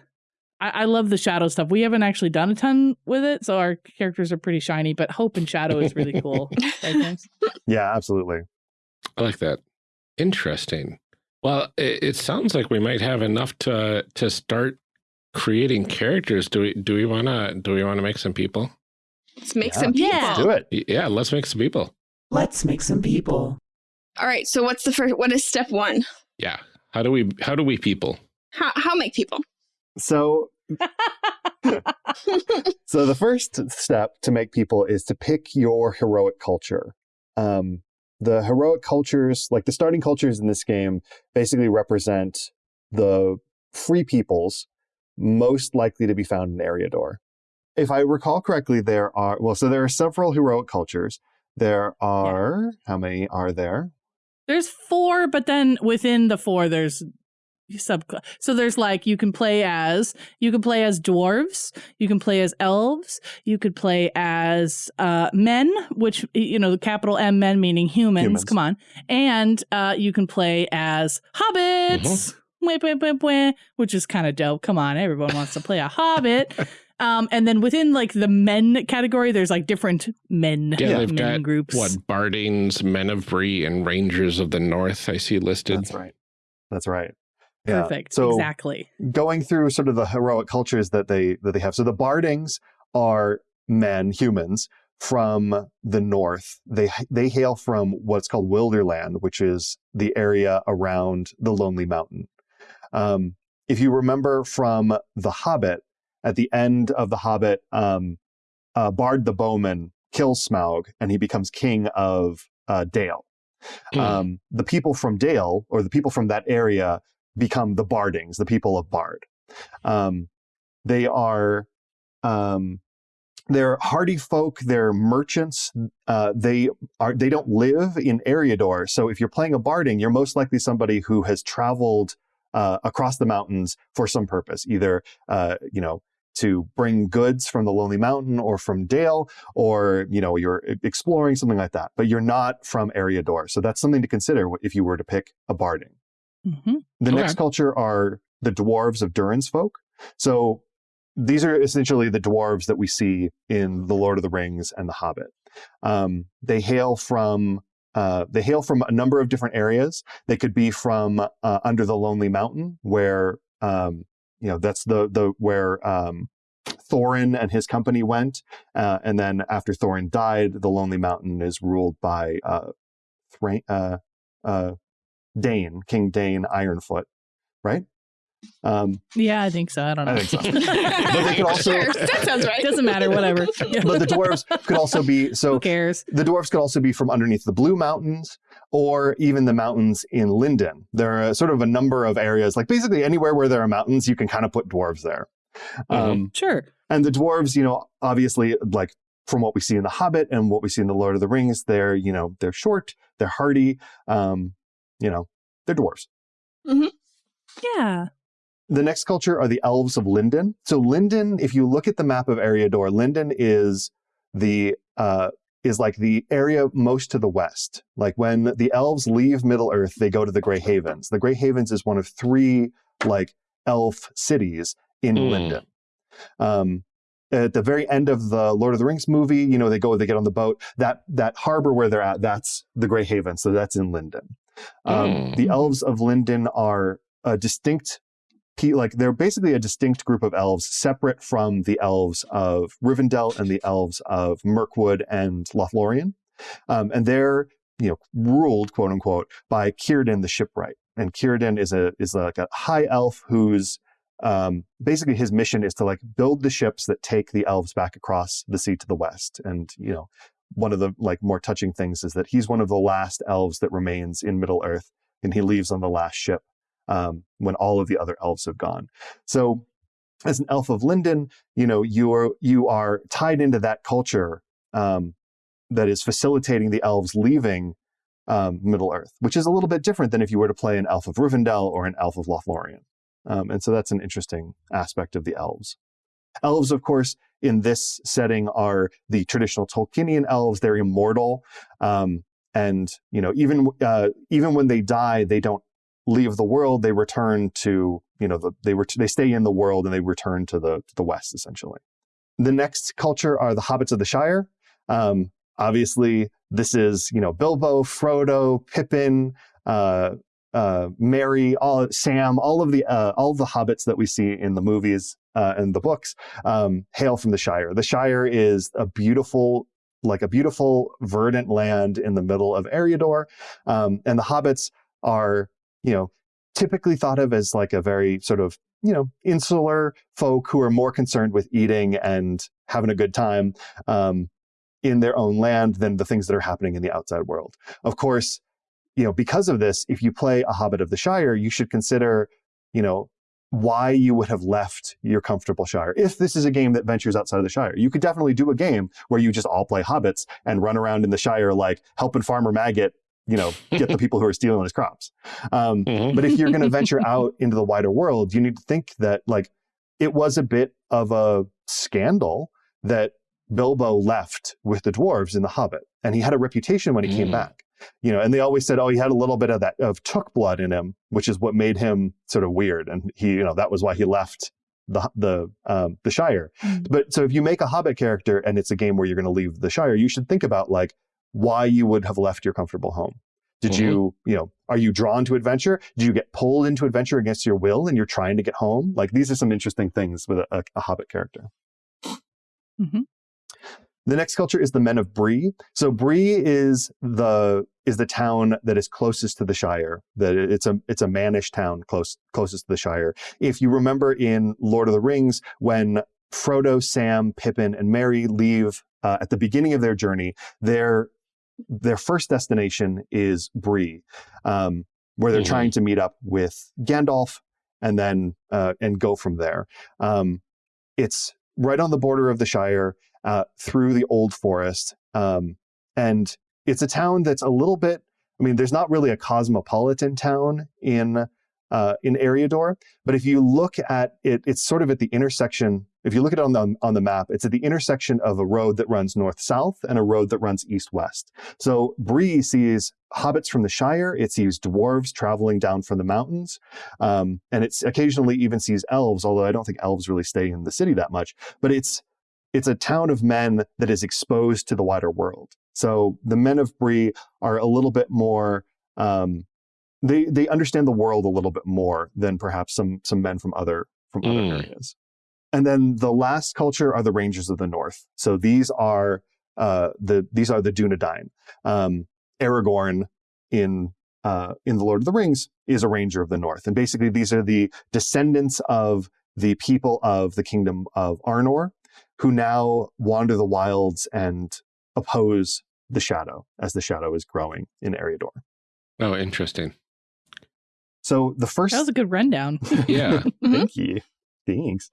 I, I love the shadow stuff. We haven't actually done a ton with it, so our characters are pretty shiny. But hope and shadow is really cool. Right, yeah, absolutely. I like that. Interesting. Well, it, it sounds like we might have enough to to start creating characters. Do we do we want to do we want to make some people? Let's make Yeah. some people. Yeah. Do it. Yeah, let's make some people. Let's make some people. All right. So what's the first? What is step one? Yeah. How do we how do we people? How how make people? So so the first step to make people is to pick your heroic culture. Um, the heroic cultures, like the starting cultures in this game, basically represent the free peoples most likely to be found in Eriador. If I recall correctly, there are well, so there are several heroic cultures. There are how many are there? There's four, but then within the four, there's sub. So there's like you can play as you can play as dwarves, you can play as elves, you could play as uh, men, which you know the capital M men meaning humans. Humans. Come on, and uh, you can play as hobbits. Wah, Which is kind of dope. Come on, everyone wants to play a hobbit. Um, and then within like the men category, there's like different men, Yeah, men they've got groups. what Bardings, Men of Bree, and Rangers of the North. I see listed. That's right. That's right. Yeah. Perfect. So exactly. going through sort of the heroic cultures that they that they have. So the Bardings are men, humans from the north. They they hail from what's called Wilderland, which is the area around the Lonely Mountain. Um, if you remember from The Hobbit, at the end of The Hobbit, um, uh, Bard the Bowman kills Smaug, and he becomes king of uh, Dale. Hmm. Um, the people from Dale, or the people from that area, become the Bardings, the people of Bard. Um, they are um, they're hardy folk. They're merchants. Uh, they are they don't live in Eriador. So if you're playing a Barding, you're most likely somebody who has traveled uh, across the mountains for some purpose, either uh, you know to bring goods from the Lonely Mountain or from Dale, or you know you're exploring something like that. But you're not from Eriador, so that's something to consider if you were to pick a Barding. Hmm The Okay. next culture are the dwarves of Durin's folk. So these are essentially the dwarves that we see in The Lord of the Rings and The Hobbit. Um, they hail from uh, they hail from a number of different areas. They could be from uh, under the Lonely Mountain, where um, you know that's the the where um, Thorin and his company went, uh, and then after Thorin died, the Lonely Mountain is ruled by uh, uh, uh, Dain, King Dain Ironfoot, right? Um, Yeah, I think so. I don't know. I think so. But they could also- Sure, that sounds right. Doesn't matter. Whatever. But the dwarves could also be so. Who so cares? the dwarves could also be from underneath the Blue Mountains or even the mountains in Lindon. There are sort of a number of areas, like basically anywhere where there are mountains, you can kind of put dwarves there. Um, Sure. and the dwarves, you know, obviously, like from what we see in The Hobbit and what we see in The Lord of the Rings, they're, you know, they're short, they're hardy, um, you know, they're dwarves. Yeah. The next culture are the elves of Lindon. So Lindon, if you look at the map of Eriador, Lindon is the uh, is like the area most to the west. Like when the elves leave Middle Earth, they go to the Grey Havens. The Grey Havens is one of three like elf cities in Mm. Lindon. Um, at the very end of the Lord of the Rings movie, you know, they go, they get on the boat. That that harbor where they're at, that's the Grey Haven. So that's in Lindon. Um, Mm. The elves of Lindon are a distinct, pe- like they're basically a distinct group of elves, separate from the elves of Rivendell and the elves of Mirkwood and Lothlorien, um, and they're you know ruled quote unquote by Círdan the shipwright. And Círdan is a is like a high elf who's um, basically his mission is to like build the ships that take the elves back across the sea to the west. And you know, one of the like more touching things is that he's one of the last elves that remains in Middle Earth, and he leaves on the last ship um, when all of the other elves have gone. So, as an elf of Lindon, you know you're you are tied into that culture um, that is facilitating the elves leaving um, Middle Earth, which is a little bit different than if you were to play an elf of Rivendell or an elf of Lothlorien. Um, and so that's an interesting aspect of the elves. Elves, of course, in this setting are the traditional Tolkienian elves. They're immortal, um, and you know even uh, even when they die, they don't leave the world. They return to you know the, they ret- they stay in the world and they return to the to the west essentially. The next culture are the hobbits of the Shire. Um, obviously, this is you know Bilbo, Frodo, Pippin. Uh, uh, Merry, all Sam, all of the uh, all of the hobbits that we see in the movies uh, and the books um, hail from the Shire. The Shire is a beautiful, like a beautiful verdant land in the middle of Eriador, um, and the hobbits are, you know, typically thought of as like a very sort of you know insular folk who are more concerned with eating and having a good time um, in their own land than the things that are happening in the outside world. Of course you know, because of this, if you play a Hobbit of the Shire, you should consider, you know, why you would have left your comfortable Shire. If this is a game that ventures outside of the Shire, you could definitely do a game where you just all play Hobbits and run around in the Shire, like helping Farmer Maggot, you know, get the people who are stealing his crops. Um, Mhm. but if you're going to venture out into the wider world, you need to think that, like, it was a bit of a scandal that Bilbo left with the dwarves in the Hobbit, and he had a reputation when he came Mm. back you know, and they always said, oh, he had a little bit of that of Took blood in him, which is what made him sort of weird, and he, you know, that was why he left the the um, the Shire. Mm. But so if you make a Hobbit character and it's a game where you're going to leave the Shire, you should think about like why you would have left your comfortable home. Did Mhm. you, you know, are you drawn to adventure? Did you get pulled into adventure against your will and you're trying to get home? Like these are some interesting things with a, a, a Hobbit character. Mhm. The next culture is the Men of Bree. So Bree is the is the town that is closest to the Shire. That it's a it's a mannish town close closest to the Shire. If you remember in Lord of the Rings, when Frodo, Sam, Pippin, and Merry leave uh, at the beginning of their journey, their their first destination is Bree, um, where they're Mhm. trying to meet up with Gandalf and then uh, and go from there. Um, it's right on the border of the Shire, uh, through the old forest, um, and it's a town that's a little bit. I mean, there's not really a cosmopolitan town in uh, in Eriador, but if you look at it, it's sort of at the intersection. If you look at it on the on the map, it's at the intersection of a road that runs north south and a road that runs east west. So Bree sees hobbits from the Shire. It sees dwarves traveling down from the mountains, um, and it's occasionally even sees elves. Although I don't think elves really stay in the city that much. But it's it's a town of men that is exposed to the wider world. So the men of Bree are a little bit more. Um, they they understand the world a little bit more than perhaps some some men from other from other Mm. areas. And then the last culture are the Rangers of the North. So these are uh, the these are the Dunedain. Um, Aragorn in uh, in the Lord of the Rings is a Ranger of the North, and basically these are the descendants of the people of the kingdom of Arnor, who now wander the wilds and oppose the Shadow as the Shadow is growing in Eriador. Oh, interesting. So the first That was a good rundown. Yeah. Mhm. Thank you. Thanks.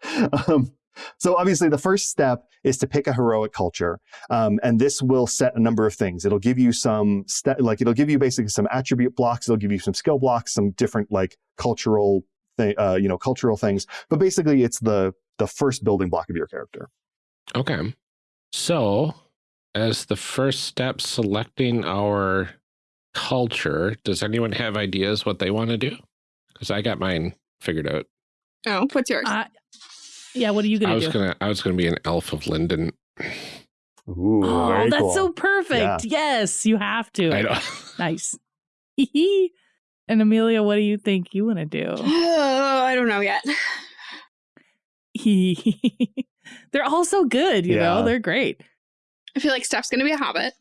Um, So obviously, the first step is to pick a heroic culture, um, and this will set a number of things. It'll give you some like it'll give you basically some attribute blocks. It'll give you some skill blocks, some different like cultural, th- uh, you know, cultural things. But basically, it's the the first building block of your character. Okay. So, as the first step selecting our culture, does anyone have ideas what they want to do? Because I got mine figured out. Oh, what's yours? Uh, yeah, what are you gonna I was do? gonna I was gonna be an elf of Lindon. Ooh, oh, very that's cool. so perfect. Yes, you have to. I know. Nice. and Amelia, what do you think you want to do? oh, I don't know yet. They're all so good, you know. They're great. I feel like Steph's gonna be a hobbit.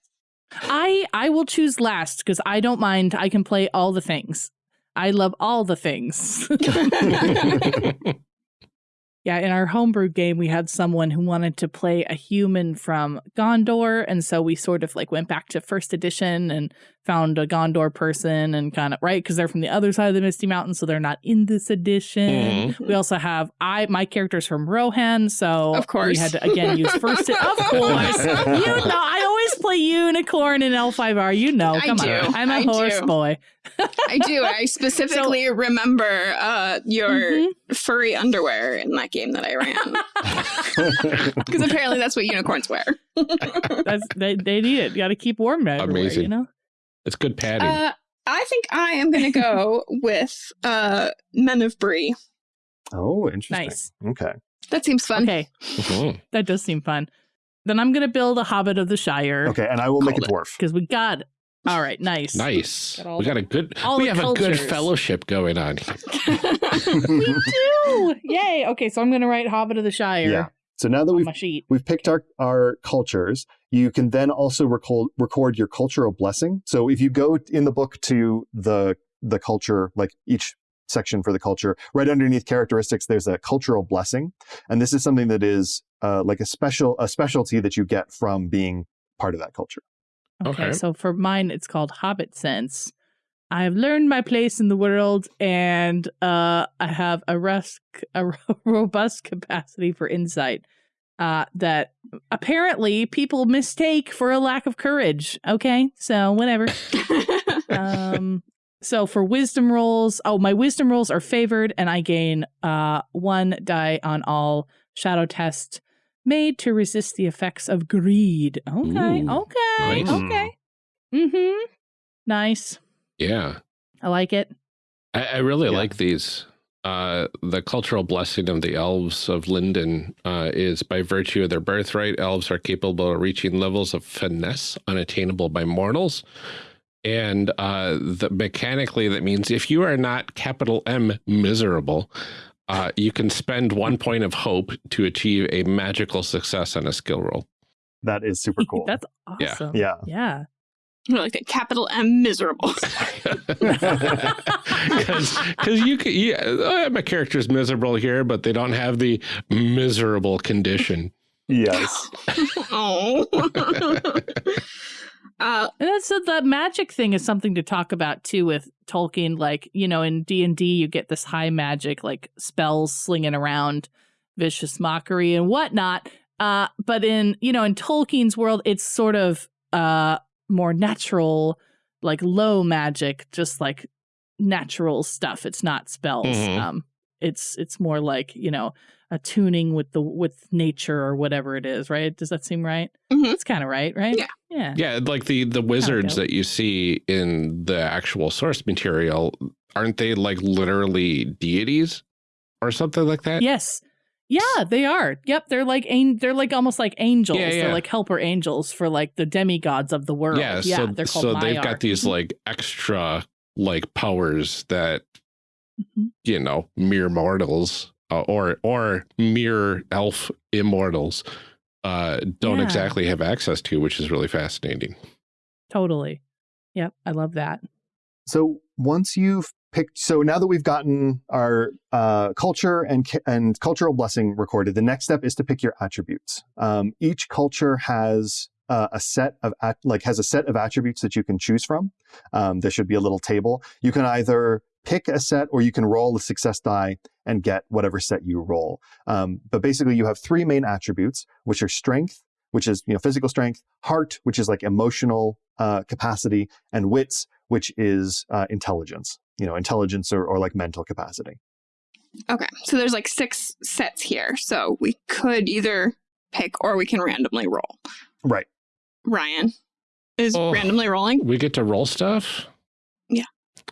I I will choose last because I don't mind. I can play all the things. I love all the things. yeah, in our homebrew game, we had someone who wanted to play a human from Gondor, and so we sort of like went back to first edition and found a Gondor person and kind of right because they're from the other side of the Misty Mountains, so they're not in this edition. Mhm. We also have I my character's from Rohan, so Of course. we had to again use first. of course, you know I always play unicorn in L5R. You know, I come do. on, I'm a I horse do. boy. I do. I specifically remember uh, your Mhm. furry underwear in that game that I ran. Because apparently that's what unicorns wear. That's they they need it. You got to keep warm everywhere. Amazing. You know. It's good padding. Uh, I think I am going to go with uh, Men of Bree. oh, interesting. Nice. Okay. That seems fun. Okay, Mhm. that does seem fun. Then I'm gonna build a Hobbit of the Shire. Okay, and I will make a dwarf. Because we got. All right. Nice. Nice. Got all we got the- a good all we the have a good fellowship going on we do. Yay. Okay, so I'm gonna write Hobbit of the Shire Yeah. So now that we've sheet. we've picked our, our cultures, you can then also record, record your cultural blessing. So if you go in the book to the the culture, like each section for the culture, right underneath characteristics, there's a cultural blessing, and this is something that is uh, like a special a specialty that you get from being part of that culture. Okay, Okay. so for mine, it's called Hobbit Sense. I've learned my place in the world, and uh, I have a, rus- a robust capacity for insight uh, that apparently people mistake for a lack of courage. Okay, so whatever. um, so for wisdom rolls, oh, my wisdom rolls are favored, and I gain uh, one die on all shadow tests made to resist the effects of greed. Okay, Ooh, okay, nice. okay. Mm-hmm. Nice. Yeah. I like it. I, I really Yeah. like these. Uh, the cultural blessing of the elves of Lindon uh, is by virtue of their birthright, elves are capable of reaching levels of finesse unattainable by mortals. And uh, the, mechanically, that means if you are not capital M miserable, uh, you can spend one point of hope to achieve a magical success on a skill roll. That is super cool. That's awesome. Yeah. awesome. yeah. Yeah. I like that capital M miserable. Because you could, yeah, uh, my character's miserable here, but they don't have the miserable condition. Yes. oh. uh, And that's so the magic thing is something to talk about too with Tolkien. Like you know, in D and D, you get this high magic, like spells slinging around, vicious mockery and whatnot. Uh, but in you know, in Tolkien's world, it's sort of uh more natural, like low magic, just like natural stuff. It's not spells. Mhm. Um, it's it's more like you know attuning with the with nature or whatever it is. Right? Does that seem right? Mhm. It's kind of right, right? Yeah. Yeah. Yeah, like the the wizards that you see in the actual source material, aren't they like literally deities or something like that? Yes. Yeah, they are. Yep, they're like an- they're like almost like angels. Yeah, yeah. They're like helper angels for like the demigods of the world. Yeah, Yeah, so, they're called so they've got these like extra like powers that Mhm. you know mere mortals uh, or or mere elf immortals uh don't Yeah. exactly have access to, which is really fascinating. Totally. Yep, I love that. So once you've picked, so now that we've gotten our uh, culture and and cultural blessing recorded, the next step is to pick your attributes. Um, each culture has uh, a set of like has a set of attributes that you can choose from. Um, there should be a little table. You can either pick a set or you can roll a success die and get whatever set you roll. Um, but basically, you have three main attributes, which are strength, which is you know physical strength, heart, which is like emotional uh, capacity, and wits, which is uh, intelligence. You know, intelligence or, or like mental capacity. Okay, so there's like six sets here. So we could either pick or we can randomly roll. Right. Ryan is Oh. randomly rolling. We get to roll stuff? Yeah.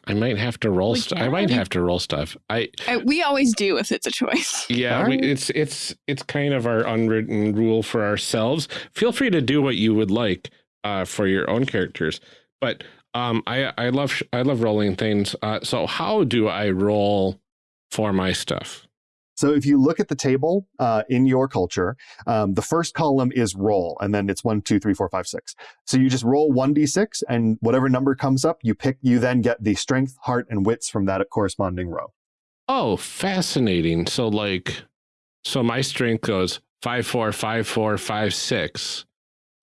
I might have to roll stuff. I might have to roll stuff. I Uh, we always do if it's a choice. yeah, All we, it's it's it's kind of our unwritten rule for ourselves. Feel free to do what you would like uh, for your own characters, but um, I I love I love rolling things. Uh, so how do I roll for my stuff? So if you look at the table uh, in your culture, um, the first column is roll, and then it's one, two, three, four, five, six. So you just roll one d6, and whatever number comes up, you pick. You then get the strength, heart, and wits from that corresponding row. Oh, fascinating. So like, so my strength goes five four five four five six.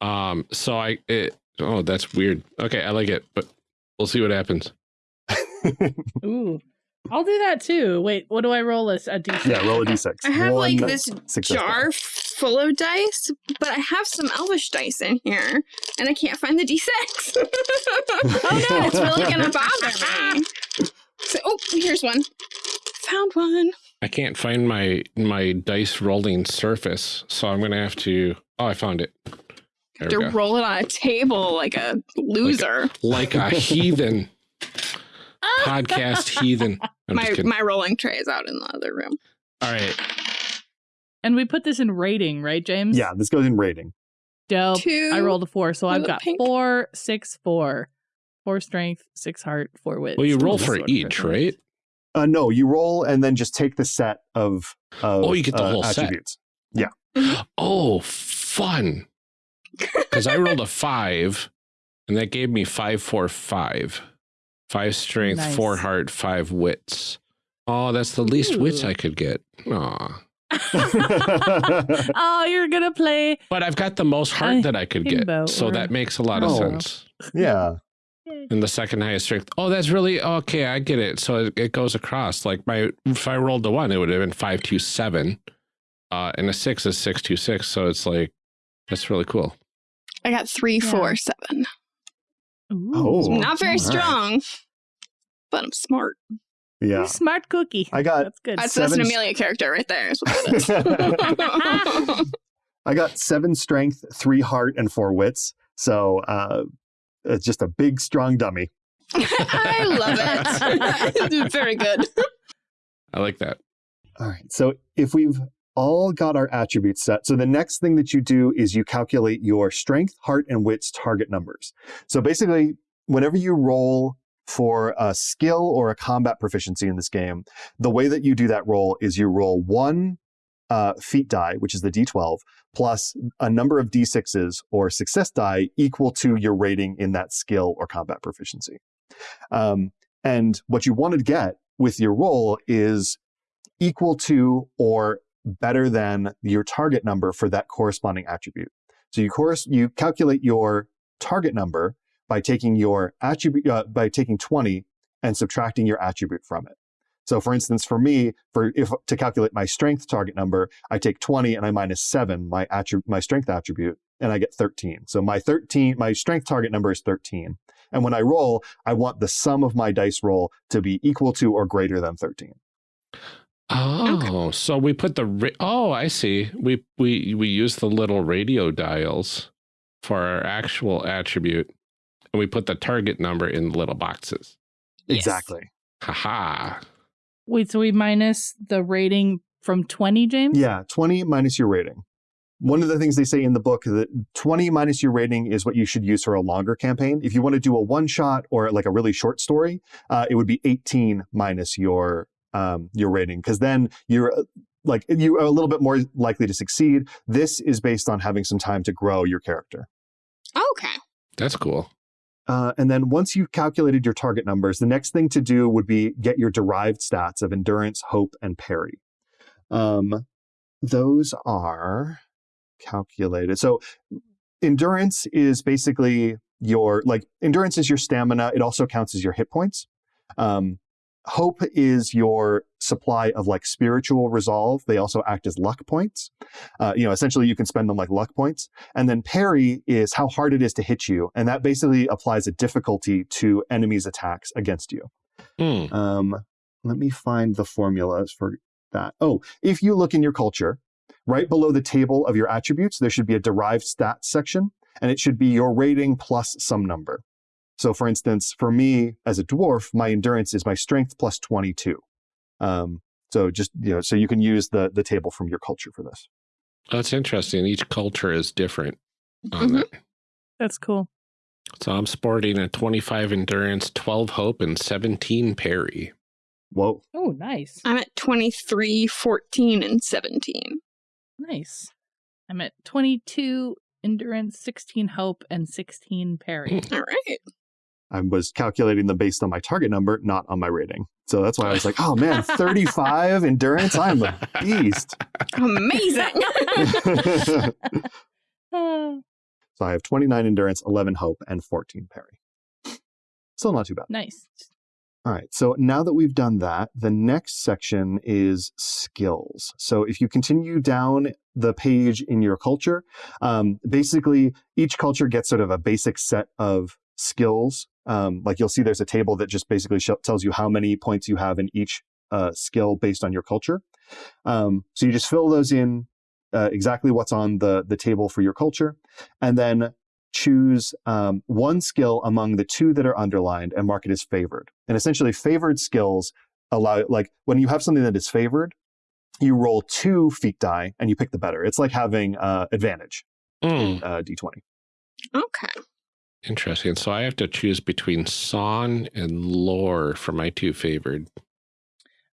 Um, so I it oh that's weird. Okay, I like it, but we'll see what happens. Ooh. I'll do that too. Wait, what do I roll as a d6? yeah, roll a d6. I have like this success jar full of dice, but I have some elvish dice in here, and I can't find the d6. oh no, it's really gonna bother me. So, oh, here's one. Found one. I can't find my my dice rolling surface, so I'm gonna have to. Oh, I found it. There To we go. roll it on a table like a loser. Like a heathen podcast heathen. I'm my my rolling tray is out in the other room. All right. And we put this in rating, right, James? Yeah, this goes in rating. Dope. Two. I rolled a four, so I've got pink. four, six, four. Four strength, six heart, four wit. Well, you roll for each, different. right? Uh, no, you roll and then just take the set of. of Oh, you get the uh, whole set. Yeah. Oh, fun. Because I rolled a five, and that gave me five, four, five. Five strength, Nice. four heart, five wits. Oh, that's the least wits I could get. Aw. oh, you're gonna play. But I've got the most heart that I could get. Himbo So or- that makes a lot of Oh. sense. yeah. And the second highest strength. Oh, that's really okay. I get it. So it, it goes across. Like my, if I rolled the one, it would have been five two seven, uh, and a six is six two six. So it's like that's really cool. I got three, Yeah. four, seven. Ooh. Oh. Not very all right. strong, but I'm smart. You Yeah. Smart cookie. I got That's good. That's, that's an Seven- Amelia character right there. Is what. I got seven strength, three heart, and four wits. So uh, it's just a big, strong dummy. I love it. Very good. I like that. All right. So if we've all got our attributes set, so the next thing that you do is you calculate your strength, heart, and wits target numbers. So basically, whenever you roll for a skill or a combat proficiency in this game, the way that you do that roll is you roll one uh, feat die, which is the d12, plus a number of d6s or success die equal to your rating in that skill or combat proficiency. Um, and what you want to get with your roll is equal to or better than your target number for that corresponding attribute. So you course you calculate your target number by taking your attribute uh, by taking 20 and subtracting your attribute from it. So for instance, for me, for if to calculate my strength target number, I take 20 and I minus 7 my attribute my strength attribute and I get 13. So my 13 my strength target number is 13. And when I roll, I want the sum of my dice roll to be equal to or greater than 13. Oh, so we put the ra- oh, I see. We we we use the little radio dials for our actual attribute, and we put the target number in the little boxes. Yes. Exactly. Haha. Wait, so we minus the rating from 20, James? Yeah, 20 minus your rating. One of the things they say in the book that 20 minus your rating is what you should use for a longer campaign. If you want to do a one shot or like a really short story, uh, it would be 18 minus your um, your rating because then you're uh, like you are a little bit more likely to succeed. This is based on having some time to grow your character. Okay. That's cool. Uh, and then once you've calculated your target numbers, the next thing to do would be get your derived stats of endurance, hope, and parry. Um, those are calculated. So endurance is basically your like endurance is your stamina. It also counts as your hit points. Um, hope is your supply of like spiritual resolve. They also act as luck points. Uh, you know, essentially you can spend them like luck points. And then parry is how hard it is to hit you. And that basically applies a difficulty to enemies' attacks against you. Hmm. Um, let me find the formulas for that. Oh, if you look in your culture, right below the table of your attributes, there should be a derived stats section, and it should be your rating plus some number. So, for instance, for me as a dwarf, my endurance is my strength plus 22. Um, so just you know, so you can use the the table from your culture for this. That's interesting. Each culture is different on Mhm. that. That's cool. So I'm sporting a 25 endurance, 12 hope, and 17 parry. Whoa. Oh, nice. I'm at 23, 14, and 17. Nice. I'm at 22 endurance, 16 hope, and 16 parry. All right. I was calculating them based on my target number, not on my rating. So that's why I was like, oh man, 35 endurance. I'm a beast. Amazing. So I have 29 endurance, 11 hope, and 14 parry. Still not too bad. nice. All right. So now that we've done that, the next section is skills. So if you continue down the page in your culture, um, basically each culture gets sort of a basic set of skills. Um, like you'll see there's a table that just basically sh- tells you how many points you have in each uh, skill based on your culture. Um, so you just fill those in uh, exactly what's on the, the table for your culture. And then choose um, one skill among the two that are underlined and mark it as favored. And essentially, favored skills allow, like when you have something that is favored, you roll two feat die and you pick the better. It's like having uh, advantage Hmm. in uh, d20. okay. Interesting. So I have to choose between song and lore for my two favored.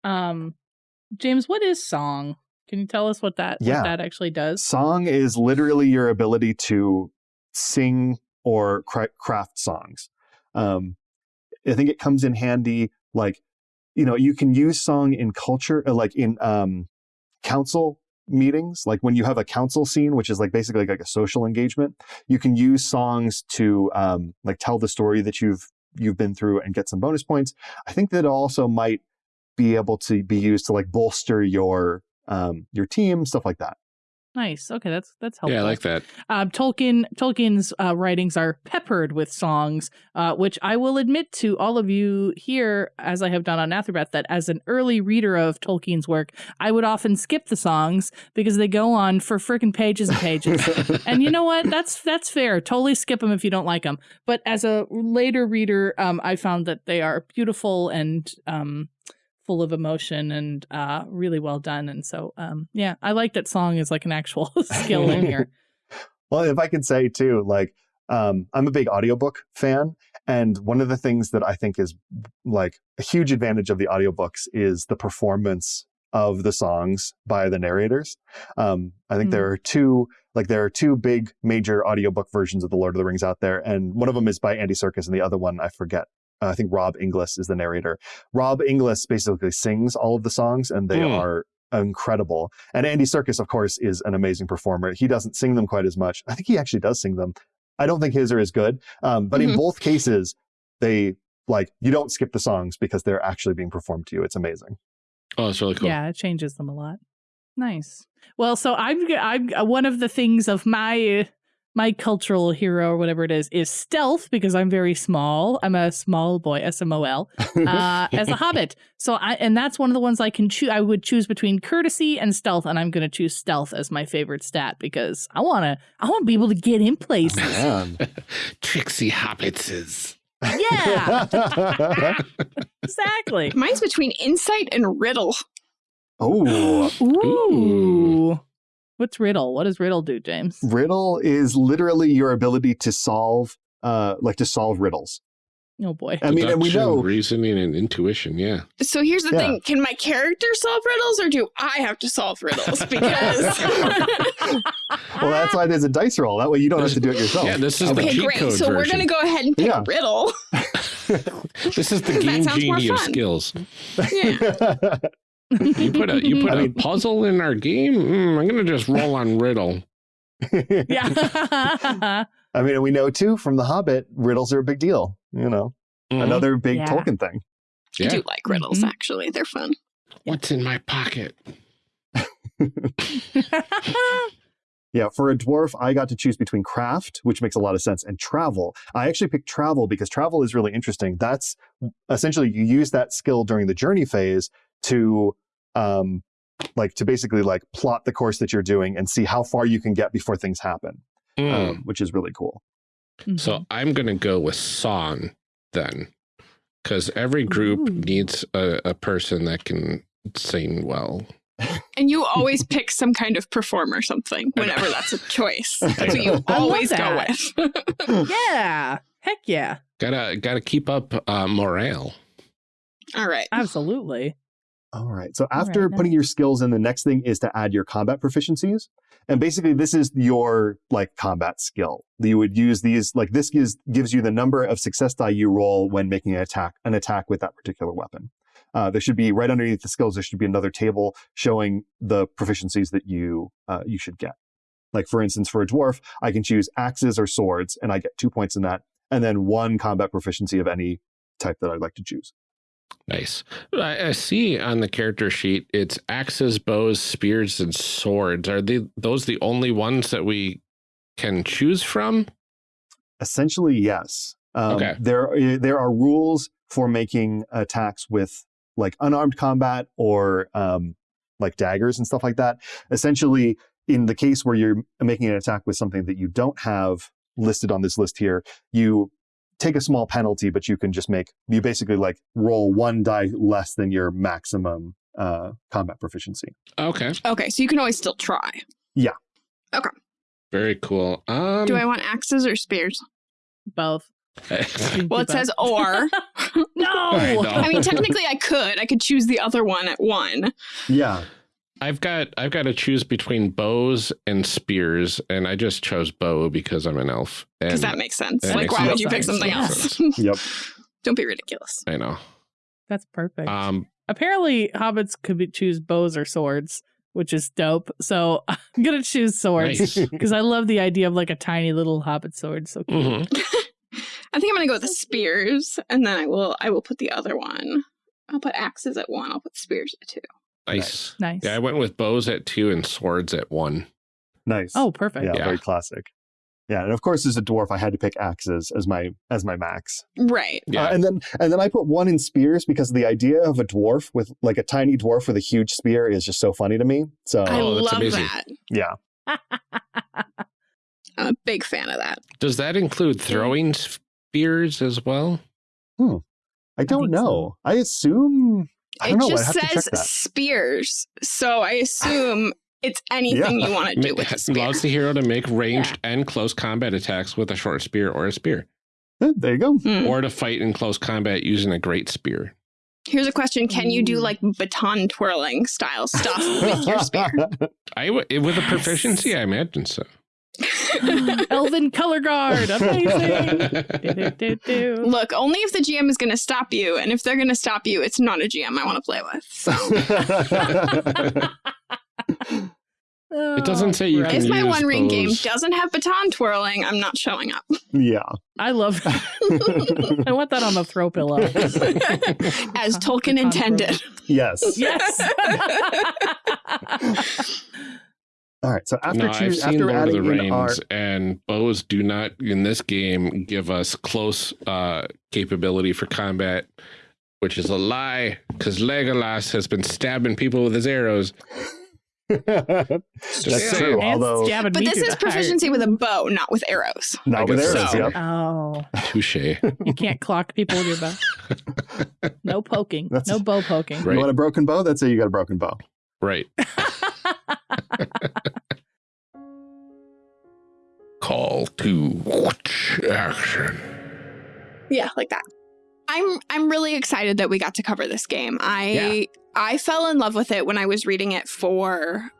Um, James, what is song? Can you tell us what that Yeah. what that actually does? Song is literally your ability to sing or craft songs. Um, I think it comes in handy, like, you know, you can use song in culture, uh, like in um, council meetings, like when you have a council scene, which is like basically like a social engagement, you can use songs to um, like tell the story that you've you've been through and get some bonus points. I think that also might be able to be used to like bolster your um, your team, stuff like that. Nice. Okay, that's that's helpful. Yeah, I like that. Uh, Tolkien Tolkien's uh, writings are peppered with songs, uh, which I will admit to all of you here, as I have done on Athrabeth, that as an early reader of Tolkien's work, I would often skip the songs because they go on for freaking pages and pages. and you know what? That's that's fair. Totally skip them if you don't like them. But as a later reader, um, I found that they are beautiful and um, full of emotion and uh, really well done. And so, um, yeah, I like that song is like an actual skill in here. Well, if I can say too, like um, I'm a big audiobook fan, and one of the things that I think is like a huge advantage of the audiobooks is the performance of the songs by the narrators. Um, I think Hmm. there are two, like there are two big major audiobook versions of the Lord of the Rings out there, and one of them is by Andy Serkis, and the other one I forget. Uh, I think Rob Inglis is the narrator. Rob Inglis basically sings all of the songs, and they Hmm. are incredible. And Andy Serkis, of course, is an amazing performer. He doesn't sing them quite as much. I think he actually does sing them. I don't think his are as good. Um, but in Mhm. both cases, they like you don't skip the songs because they're actually being performed to you. It's amazing. Oh, it's really cool. Yeah, it changes them a lot. Nice. Well, so I'm I'm uh, one of the things of my my cultural hero or whatever it is is stealth because I'm very small. I'm a small boy, S M O L, uh, as a hobbit. So I and that's one of the ones I can choose. I would choose between courtesy and stealth, and I'm going to choose stealth as my favorite stat because I want to I want to be able to get in places. Man. Trixie Hobbitses. yeah, exactly. Mine's between insight and riddle. oh, Ooh. What's riddle? What does riddle do, James? riddle is literally your ability to solve, uh, like to solve riddles. Oh boy. I mean, and we know reasoning and intuition. Yeah. So here's the Yeah. thing: Can my character solve riddles, or do I have to solve riddles? Because Well, that's why there's a dice roll. That way you don't have to do it yourself. Yeah, this is the okay, cheat great. code So we're gonna go ahead and pick Yeah. a riddle. This is the game sounds genie of skills. Yeah. You put a you put Mm-hmm. I a mean- puzzle in our game. Mm, I'm gonna just roll on riddle. yeah. I mean, we know too from The Hobbit, riddles are a big deal. You know, Mhm. another big Yeah. Tolkien thing. I Yeah. do like riddles, Mhm. actually. They're fun. What's in my pocket? Yeah, for a dwarf, I got to choose between craft, which makes a lot of sense, and travel. I actually picked travel because travel is really interesting. That's essentially you use that skill during the journey phase to um like to basically like plot the course that you're doing and see how far you can get before things happen, Hmm. um, which is really cool. So I'm going to go with song then, because every group Ooh. needs a, a person that can sing well. And you always pick some kind of perform or something whenever that's a choice. That's what you always go with. yeah. Heck yeah. Gotta gotta keep up uh, morale. All right. Absolutely. All right. So after right, putting your skills in, the next thing is to add your combat proficiencies. And basically this is your like combat skill. You would use these like this gives gives you the number of success die you roll when making an attack an attack with that particular weapon. Uh, there should be right underneath the skills. There should be another table showing the proficiencies that you uh, you should get. Like for instance, for a dwarf, I can choose axes or swords, and I get two points in that, and then one combat proficiency of any type that I'd like to choose. Nice. I, I see on the character sheet it's axes, bows, spears, and swords. Are they those the only ones that we can choose from? Essentially, yes. Um, Okay. There, uh, there are rules for making attacks with like unarmed combat or um, like daggers and stuff like that. Essentially, in the case where you're making an attack with something that you don't have listed on this list here, you take a small penalty, but you can just make you basically like roll one die less than your maximum uh, combat proficiency. Okay. Okay, so you can always still try. Yeah. Okay. Very cool. Um, Do I want axes or spears? Both. Well, it says or. no. I know. I mean, technically, I could. I could choose the other one at one. Yeah, I've got I've got to choose between bows and spears, and I just chose bow because I'm an elf. Because that makes sense. that like, makes why a would you pick something else? yep. Don't be ridiculous. I know. That's perfect. Um, Apparently, hobbits could be, choose bows or swords, which is dope. So I'm gonna choose swords nice. because I love the idea of like a tiny little hobbit sword. So cute. Mhm. I think I'm gonna go with the spears, and then I will. I will put the other one. I'll put axes at one. I'll put spears at two. Nice. nice. Yeah, I went with bows at two and swords at one. Nice. oh, perfect. yeah, Yeah. very classic. Yeah, and of course, as a dwarf, I had to pick axes as my as my max. Right. Yeah. Uh, and then and then I put one in spears because the idea of a dwarf with like a tiny dwarf with a huge spear is just so funny to me. So I Oh, that's love amazing. that. yeah, I'm a big fan of that. Does that include throwing spears as well? Hmm. I don't think know. so. I assume I don't it know. Just have to check says spears, so I assume it's anything you want to do with a spear. Allows the hero to make ranged and close combat attacks with a short spear or a spear, Eh, There you go. Hmm. or to fight in close combat using a great spear. Here's a question: Can you do like baton twirling style stuff with your spear? I w- with a proficiency, I imagine so. Elven color guard. Amazing. Do-do-do-do. Look, only if the GM is going to stop you, and if they're going to stop you, it's not a GM I want to play with. So It doesn't say you Oh, can if my use One Ring game doesn't have baton twirling, I'm not showing up. yeah. I love. I want that on the throw pillow. As Tolkien intended. yes. yes. All right. So after no, I've choose, seen after Lord of adding the in Rings, our and bows do not in this game give us close uh, capability for combat, which is a lie because Legolas has been stabbing people with his arrows. That's saying. true. Although But this is the heart. proficiency with a bow, not with arrows. not with arrows. so. Yep. Oh, Touche. you can't clock people with your bow. No poking. That's- no bow poking. Right. You want a broken bow? That's it. You got a broken bow. Right. Call to action. Yeah, like that. I'm I'm really excited that we got to cover this game. I I fell in love with it when I was reading it for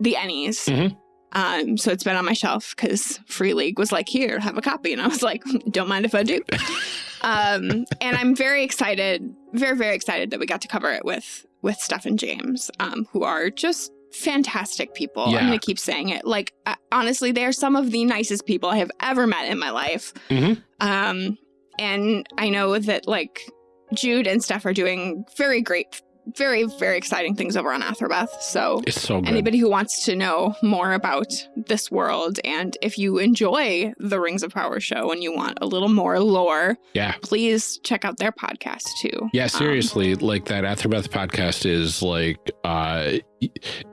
the Ennies. Mhm. Um, so it's been on my shelf because Free League was like, "Here, have a copy," and I was like, "Don't mind if I do." um, and I'm very excited, very very excited that we got to cover it with with Steph and James, um, who are just fantastic people. Yeah. I'm gonna keep saying it. Like uh, honestly, they are some of the nicest people I have ever met in my life. Mhm. Um, and I know that like Jude and Steph are doing very great, very, very exciting things over on Athrabeth. So It's so good. anybody who wants to know more about this world and if you enjoy the Rings of Power show and you want a little more lore, yeah. please check out their podcast too. Yeah, Um, seriously, like that Athrabeth podcast is like uh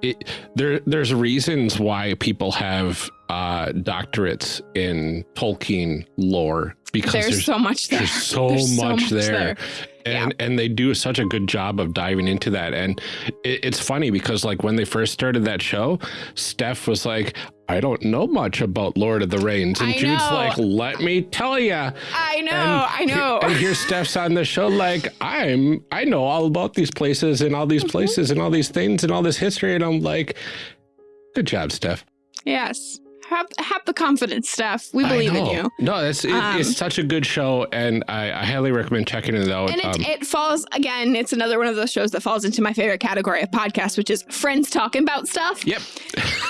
it there there's reasons why people have uh doctorates in Tolkien lore because there's, there's so much there. there's so, There's much, there. Yeah. And and they do such a good job of diving into that. And it, it's funny because like when they first started that show, Steph was like, I don't know much about Lord of the Rings. And I Jude's know. like, let me tell you. I know, And I know. he- and here Steph's on the show, like I'm, I know all about these places and all these Mm-hmm. places and all these things and all this history, and I'm like, good job, Steph. yes. Have, have the confidence, Steph. We believe in you. No, that's it, Um, it's such a good show, and I, I highly recommend checking it out. And it, Um, it falls, again, it's another one of those shows that falls into my favorite category of podcast, which is friends talking about stuff. yep.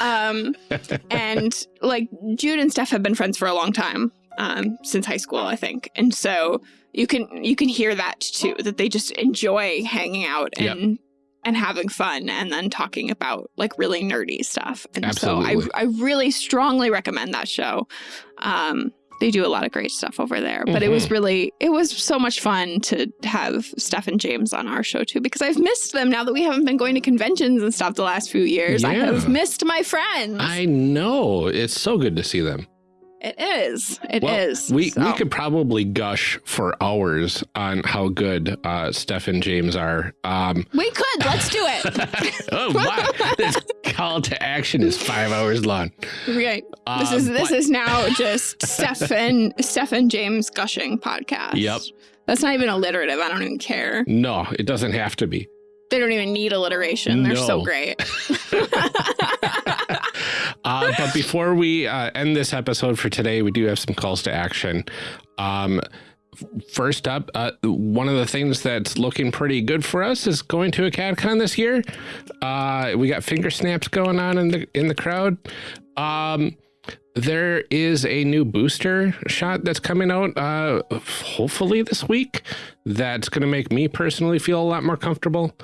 Um, and like Jude and Steph have been friends for a long time, um, since high school, I think. And so you can you can hear that too, that they just enjoy hanging out Yep. And having fun and then talking about like really nerdy stuff. And Absolutely. so I I really strongly recommend that show. Um they do a lot of great stuff over there. But it was Mhm. really it was so much fun to have Steph and James on our show too because I've missed them now that we haven't been going to conventions and stuff the last few years. I have missed my friends. I know it's so good to see them. It is. It is. well, We So, we could probably gush for hours on how good uh, Steph and James are. Um, we could. Let's do it. oh wow! This call to action is five hours long. right. This is this but- is now just Steph and Steph and James gushing podcast. Yep. That's not even alliterative. I don't even care. no, it doesn't have to be. They don't even need alliteration. They're so great. uh, but before we uh, end this episode for today, we do have some calls to action. Um, first up, uh, one of the things that's looking pretty good for us is going to a CatCon this year. Uh, we got finger snaps going on in the in the crowd. Um, there is a new booster shot that's coming out, uh, hopefully this week. That's going to make me personally feel a lot more comfortable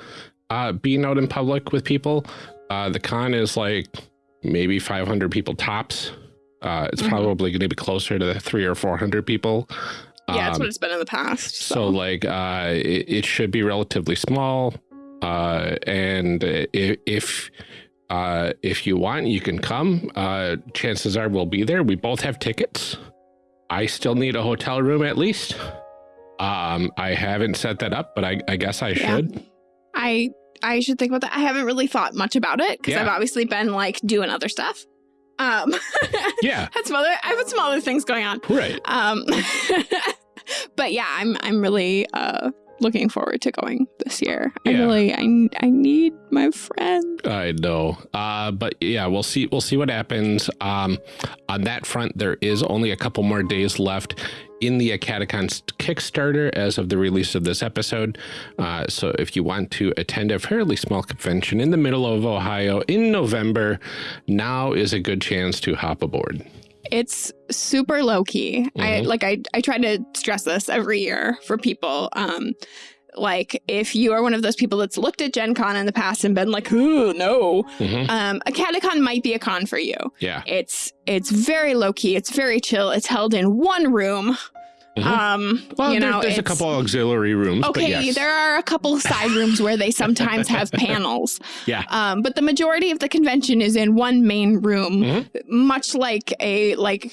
uh, being out in public with people. Uh, the con is like maybe 500 people tops. Uh, it's Mhm. probably going to be closer to the three or 400 people. yeah, that's Um, what it's been in the past. so, So, like, uh, it, it should be relatively small. Uh, and if, if, uh, if you want, you can come. Uh, chances are we'll be there. We both have tickets. I still need a hotel room at least. Um, I haven't set that up, but I, I guess I Yeah. should. I I should think about that. I haven't really thought much about it because Yeah. I've obviously been like doing other stuff. Um, Yeah, had some other I have some other things going on. right. Um, but yeah, I'm I'm really uh looking forward to going this year. I Yeah. really I I need my friend. I know. Uh, but yeah, we'll see. We'll see what happens. Um, on that front, there is only a couple more days left in the AcadeCon Kickstarter as of the release of this episode. Uh, so if you want to attend a fairly small convention in the middle of Ohio in November, now is a good chance to hop aboard. It's super low key. I Mhm. like I I try to stress this every year for people. Um like if you are one of those people that's looked at Gen Con in the past and been like, "Ooh, no." Mhm. Um AcadeCon might be a con for you. Yeah. It's it's very low key. It's very chill. It's held in one room. Mhm. Um, Well, you there- know, there's a couple auxiliary rooms. Okay, but yes. there are a couple side rooms where they sometimes have panels. Yeah. Um, but the majority of the convention is in one main room, Mhm. much like a like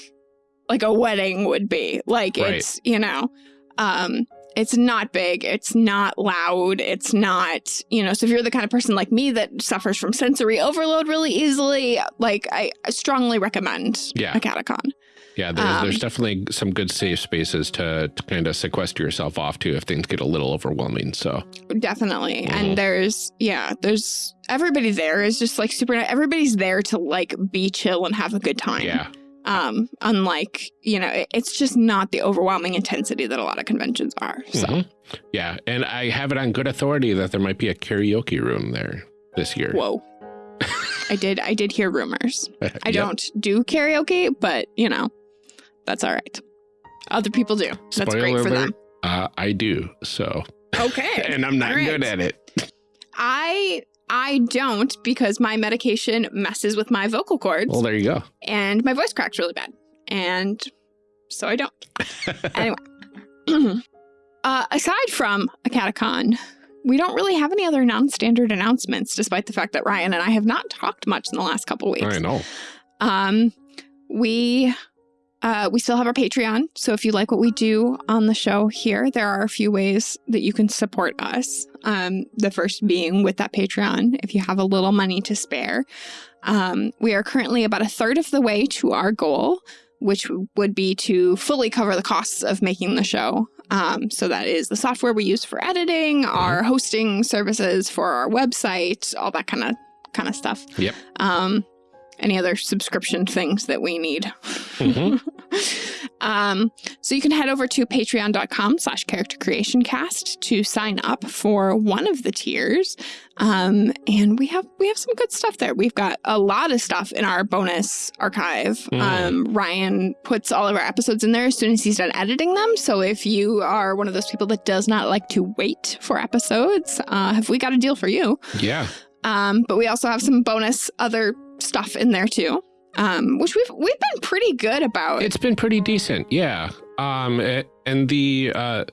like a wedding would be. Like Right. it's you know, um, it's not big, it's not loud, it's not you know. So if you're the kind of person like me that suffers from sensory overload really easily, like I, I strongly recommend Yeah. AcadeCon. Yeah, there's, Um, there's definitely some good safe spaces to, to kind of sequester yourself off to if things get a little overwhelming. So, Definitely. Mhm. And there's, yeah, there's everybody there is just like super, everybody's there to like be chill and have a good time. yeah. Um, unlike, you know, it- it's just not the overwhelming intensity that a lot of conventions are. So Mhm. Yeah. And I have it on good authority that there might be a karaoke room there this year. whoa. I did, I did hear rumors. I Yep. don't do karaoke, but you know, that's all right. Other people do. That's Spoiler great for alert, them. Uh, I do. So Okay. and I'm not right. good at it. I I don't because my medication messes with my vocal cords Well, there you go. and my voice cracks really bad. And so I don't. anyway. uh, aside from AcadeCon, we don't really have any other non-standard announcements, despite the fact that Ryan and I have not talked much in the last couple weeks. I know. Um, we uh, we still have our Patreon. So if you like what we do on the show here, there are a few ways that you can support us. Um, the first being with that Patreon, if you have a little money to spare. Um, we are currently about a third of the way to our goal, which would be to fully cover the costs of making the show. Um, so that is the software we use for editing, our hosting services for our website, all that kind of kind of stuff. Yep. Um, any other subscription things that we need. Mhm. um, so you can head over to patreon.com slash character creation cast to sign up for one of the tiers. Um, and we have we have some good stuff there. We've got a lot of stuff in our bonus archive. Mm. Um, Ryan puts all of our episodes in there as soon as he's done editing them. So if you are one of those people that does not like to wait for episodes, uh, have we got a deal for you? Yeah. Um, but we also have some bonus other stuff in there too, um, which we've we've been pretty good about. It's been pretty decent. Yeah. Um, a- and the, uh,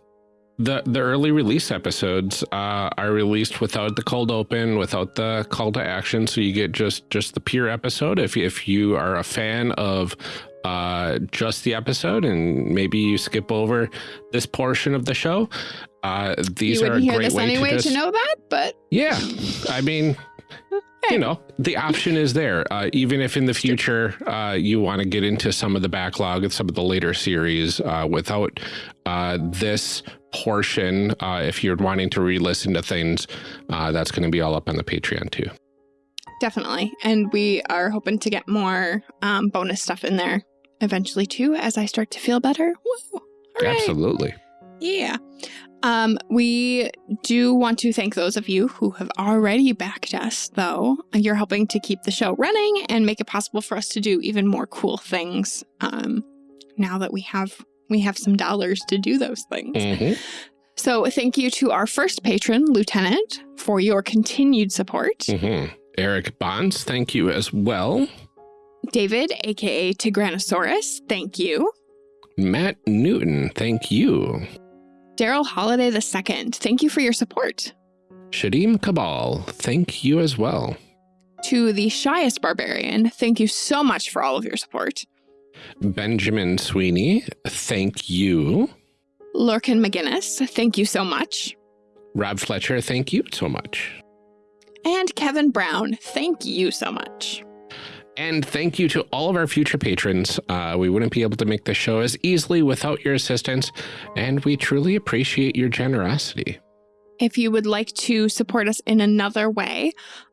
the, the early release episodes uh, are released without the cold open, without the call to action, so you get just just the pure episode. If if you are a fan of uh, just the episode and maybe you skip over this portion of the show, uh, these you are a hear great this way anyway to to, know that, but yeah, I mean, you know, the option is there. Uh, even if in the future uh, you want to get into some of the backlog of some of the later series uh, without uh, this portion, uh, if you're wanting to re-listen to things, uh, that's going to be all up on the Patreon too. definitely. And we are hoping to get more um, bonus stuff in there eventually too, as I start to feel better. Woo! Absolutely. Yeah. Um, we do want to thank those of you who have already backed us, though. You're helping to keep the show running and make it possible for us to do even more cool things. Um, now that we have we have some dollars to do those things. Mhm. So thank you to our first patron, Lieutenant, for your continued support. Mhm. Eric Bonds, thank you as well. David, aka Tigranosaurus, thank you. Matt Newton, thank you. Daryl Holiday II, thank you for your support. Shadim Cabal, thank you as well. To the shyest barbarian, thank you so much for all of your support. Benjamin Sweeney, thank you. Lurkin McGinnis, thank you so much. Rob Fletcher, thank you so much. And Kevin Brown, thank you so much. And thank you to all of our future patrons. Uh, we wouldn't be able to make the show as easily without your assistance, and we truly appreciate your generosity. If you would like to support us in another way,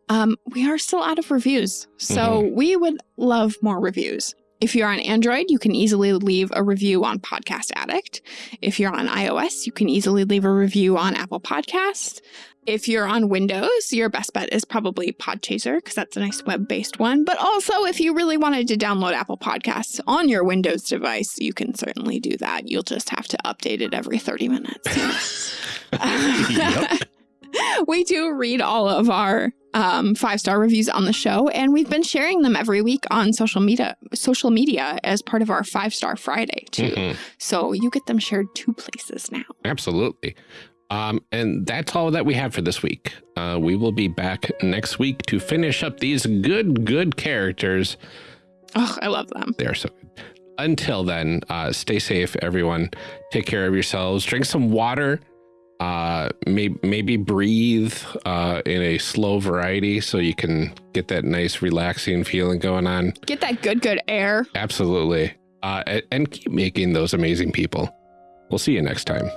um, we are still out of reviews. So we would love more reviews. If you're on Android, you can easily leave a review on Podcast Addict. If you're on iOS, you can easily leave a review on Apple Podcasts. If you're on Windows, your best bet is probably Podchaser because that's a nice web based one. But also, if you really wanted to download Apple Podcasts on your Windows device, you can certainly do that. You'll just have to update it every 30 minutes. We do read all of our um, five star reviews on the show, and we've been sharing them every week on social media. Social media as part of our five star Friday too. Mhm. So you get them shared two places now. Absolutely. Um, and that's all that we have for this week. Uh, we will be back next week to finish up these good, good characters. Oh, I love them. They are so good. Until then, uh, stay safe, everyone. Take care of yourselves. Drink some water. Uh, may, maybe breathe uh, in a slow variety so you can get that nice, relaxing feeling going on. Get that good, good air. Absolutely. Uh, and keep making those amazing people. We'll see you next time.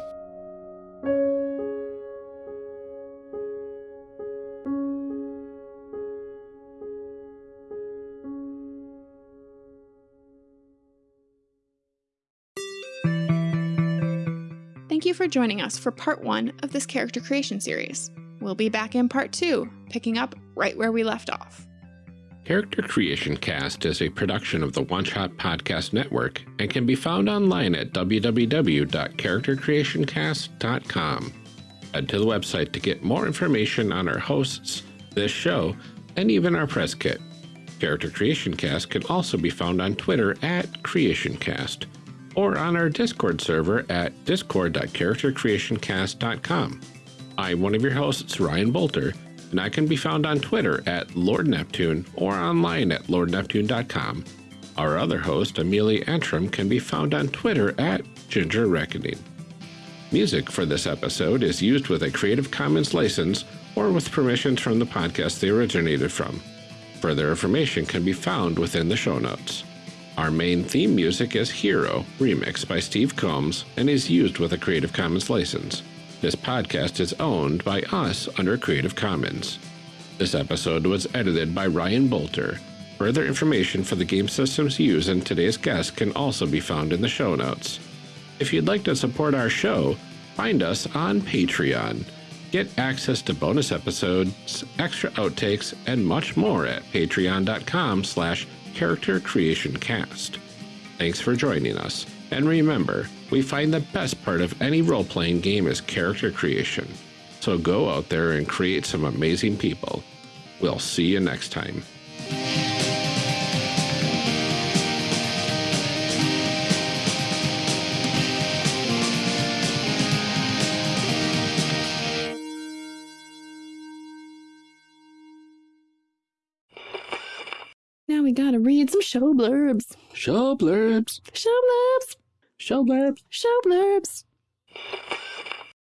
For joining us for part one of this character creation series. We'll be back in part two, picking up right where we left off. Character Creation Cast is a production of the One Shot Podcast Network and can be found online at www.charactercreationcast.com. Head to the website to get more information on our hosts, this show, and even our press kit. Character Creation Cast can also be found on Twitter at CreationCast or on our Discord server at discord.charactercreationcast.com. I'm one of your hosts, Ryan Boelter, and I can be found on Twitter at Lord Neptune or online at lordneptune.com. Our other host, Amelia Antrim, can be found on Twitter at Ginger Reckoning. Music for this episode is used with a Creative Commons license or with permissions from the podcast they originated from. Further information can be found within the show notes. Our main theme music is Hero, remixed by Steve Combs, and is used with a Creative Commons license. This podcast is owned by us under Creative Commons. This episode was edited by Ryan Boelter. Further information for the game systems used in today's guest can also be found in the show notes. If you'd like to support our show, find us on Patreon. Get access to bonus episodes, extra outtakes, and much more at patreon.com slash charactercreationcast. Thanks for joining us, and remember, we find the best part of any role-playing game is character creation. So go out there and create some amazing people. We'll see you next time. We gotta read some show blurbs. Show blurbs. Show blurbs. Show blurbs. Show blurbs.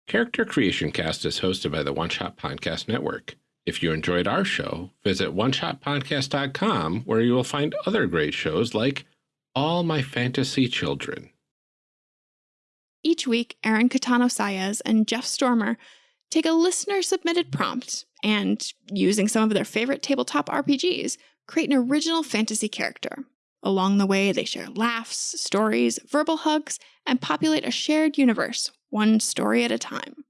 Character Creation Cast is hosted by the One Shot Podcast Network. If you enjoyed our show, visit oneshotpodcast.com where you will find other great shows like All My Fantasy Children. Each week, Aaron Catano Saez and Jeff Stormer take a listener submitted prompt and, using some of their favorite tabletop RPGs, create an original fantasy character. Along the way, they share laughs, stories, verbal hugs, and populate a shared universe, one story at a time.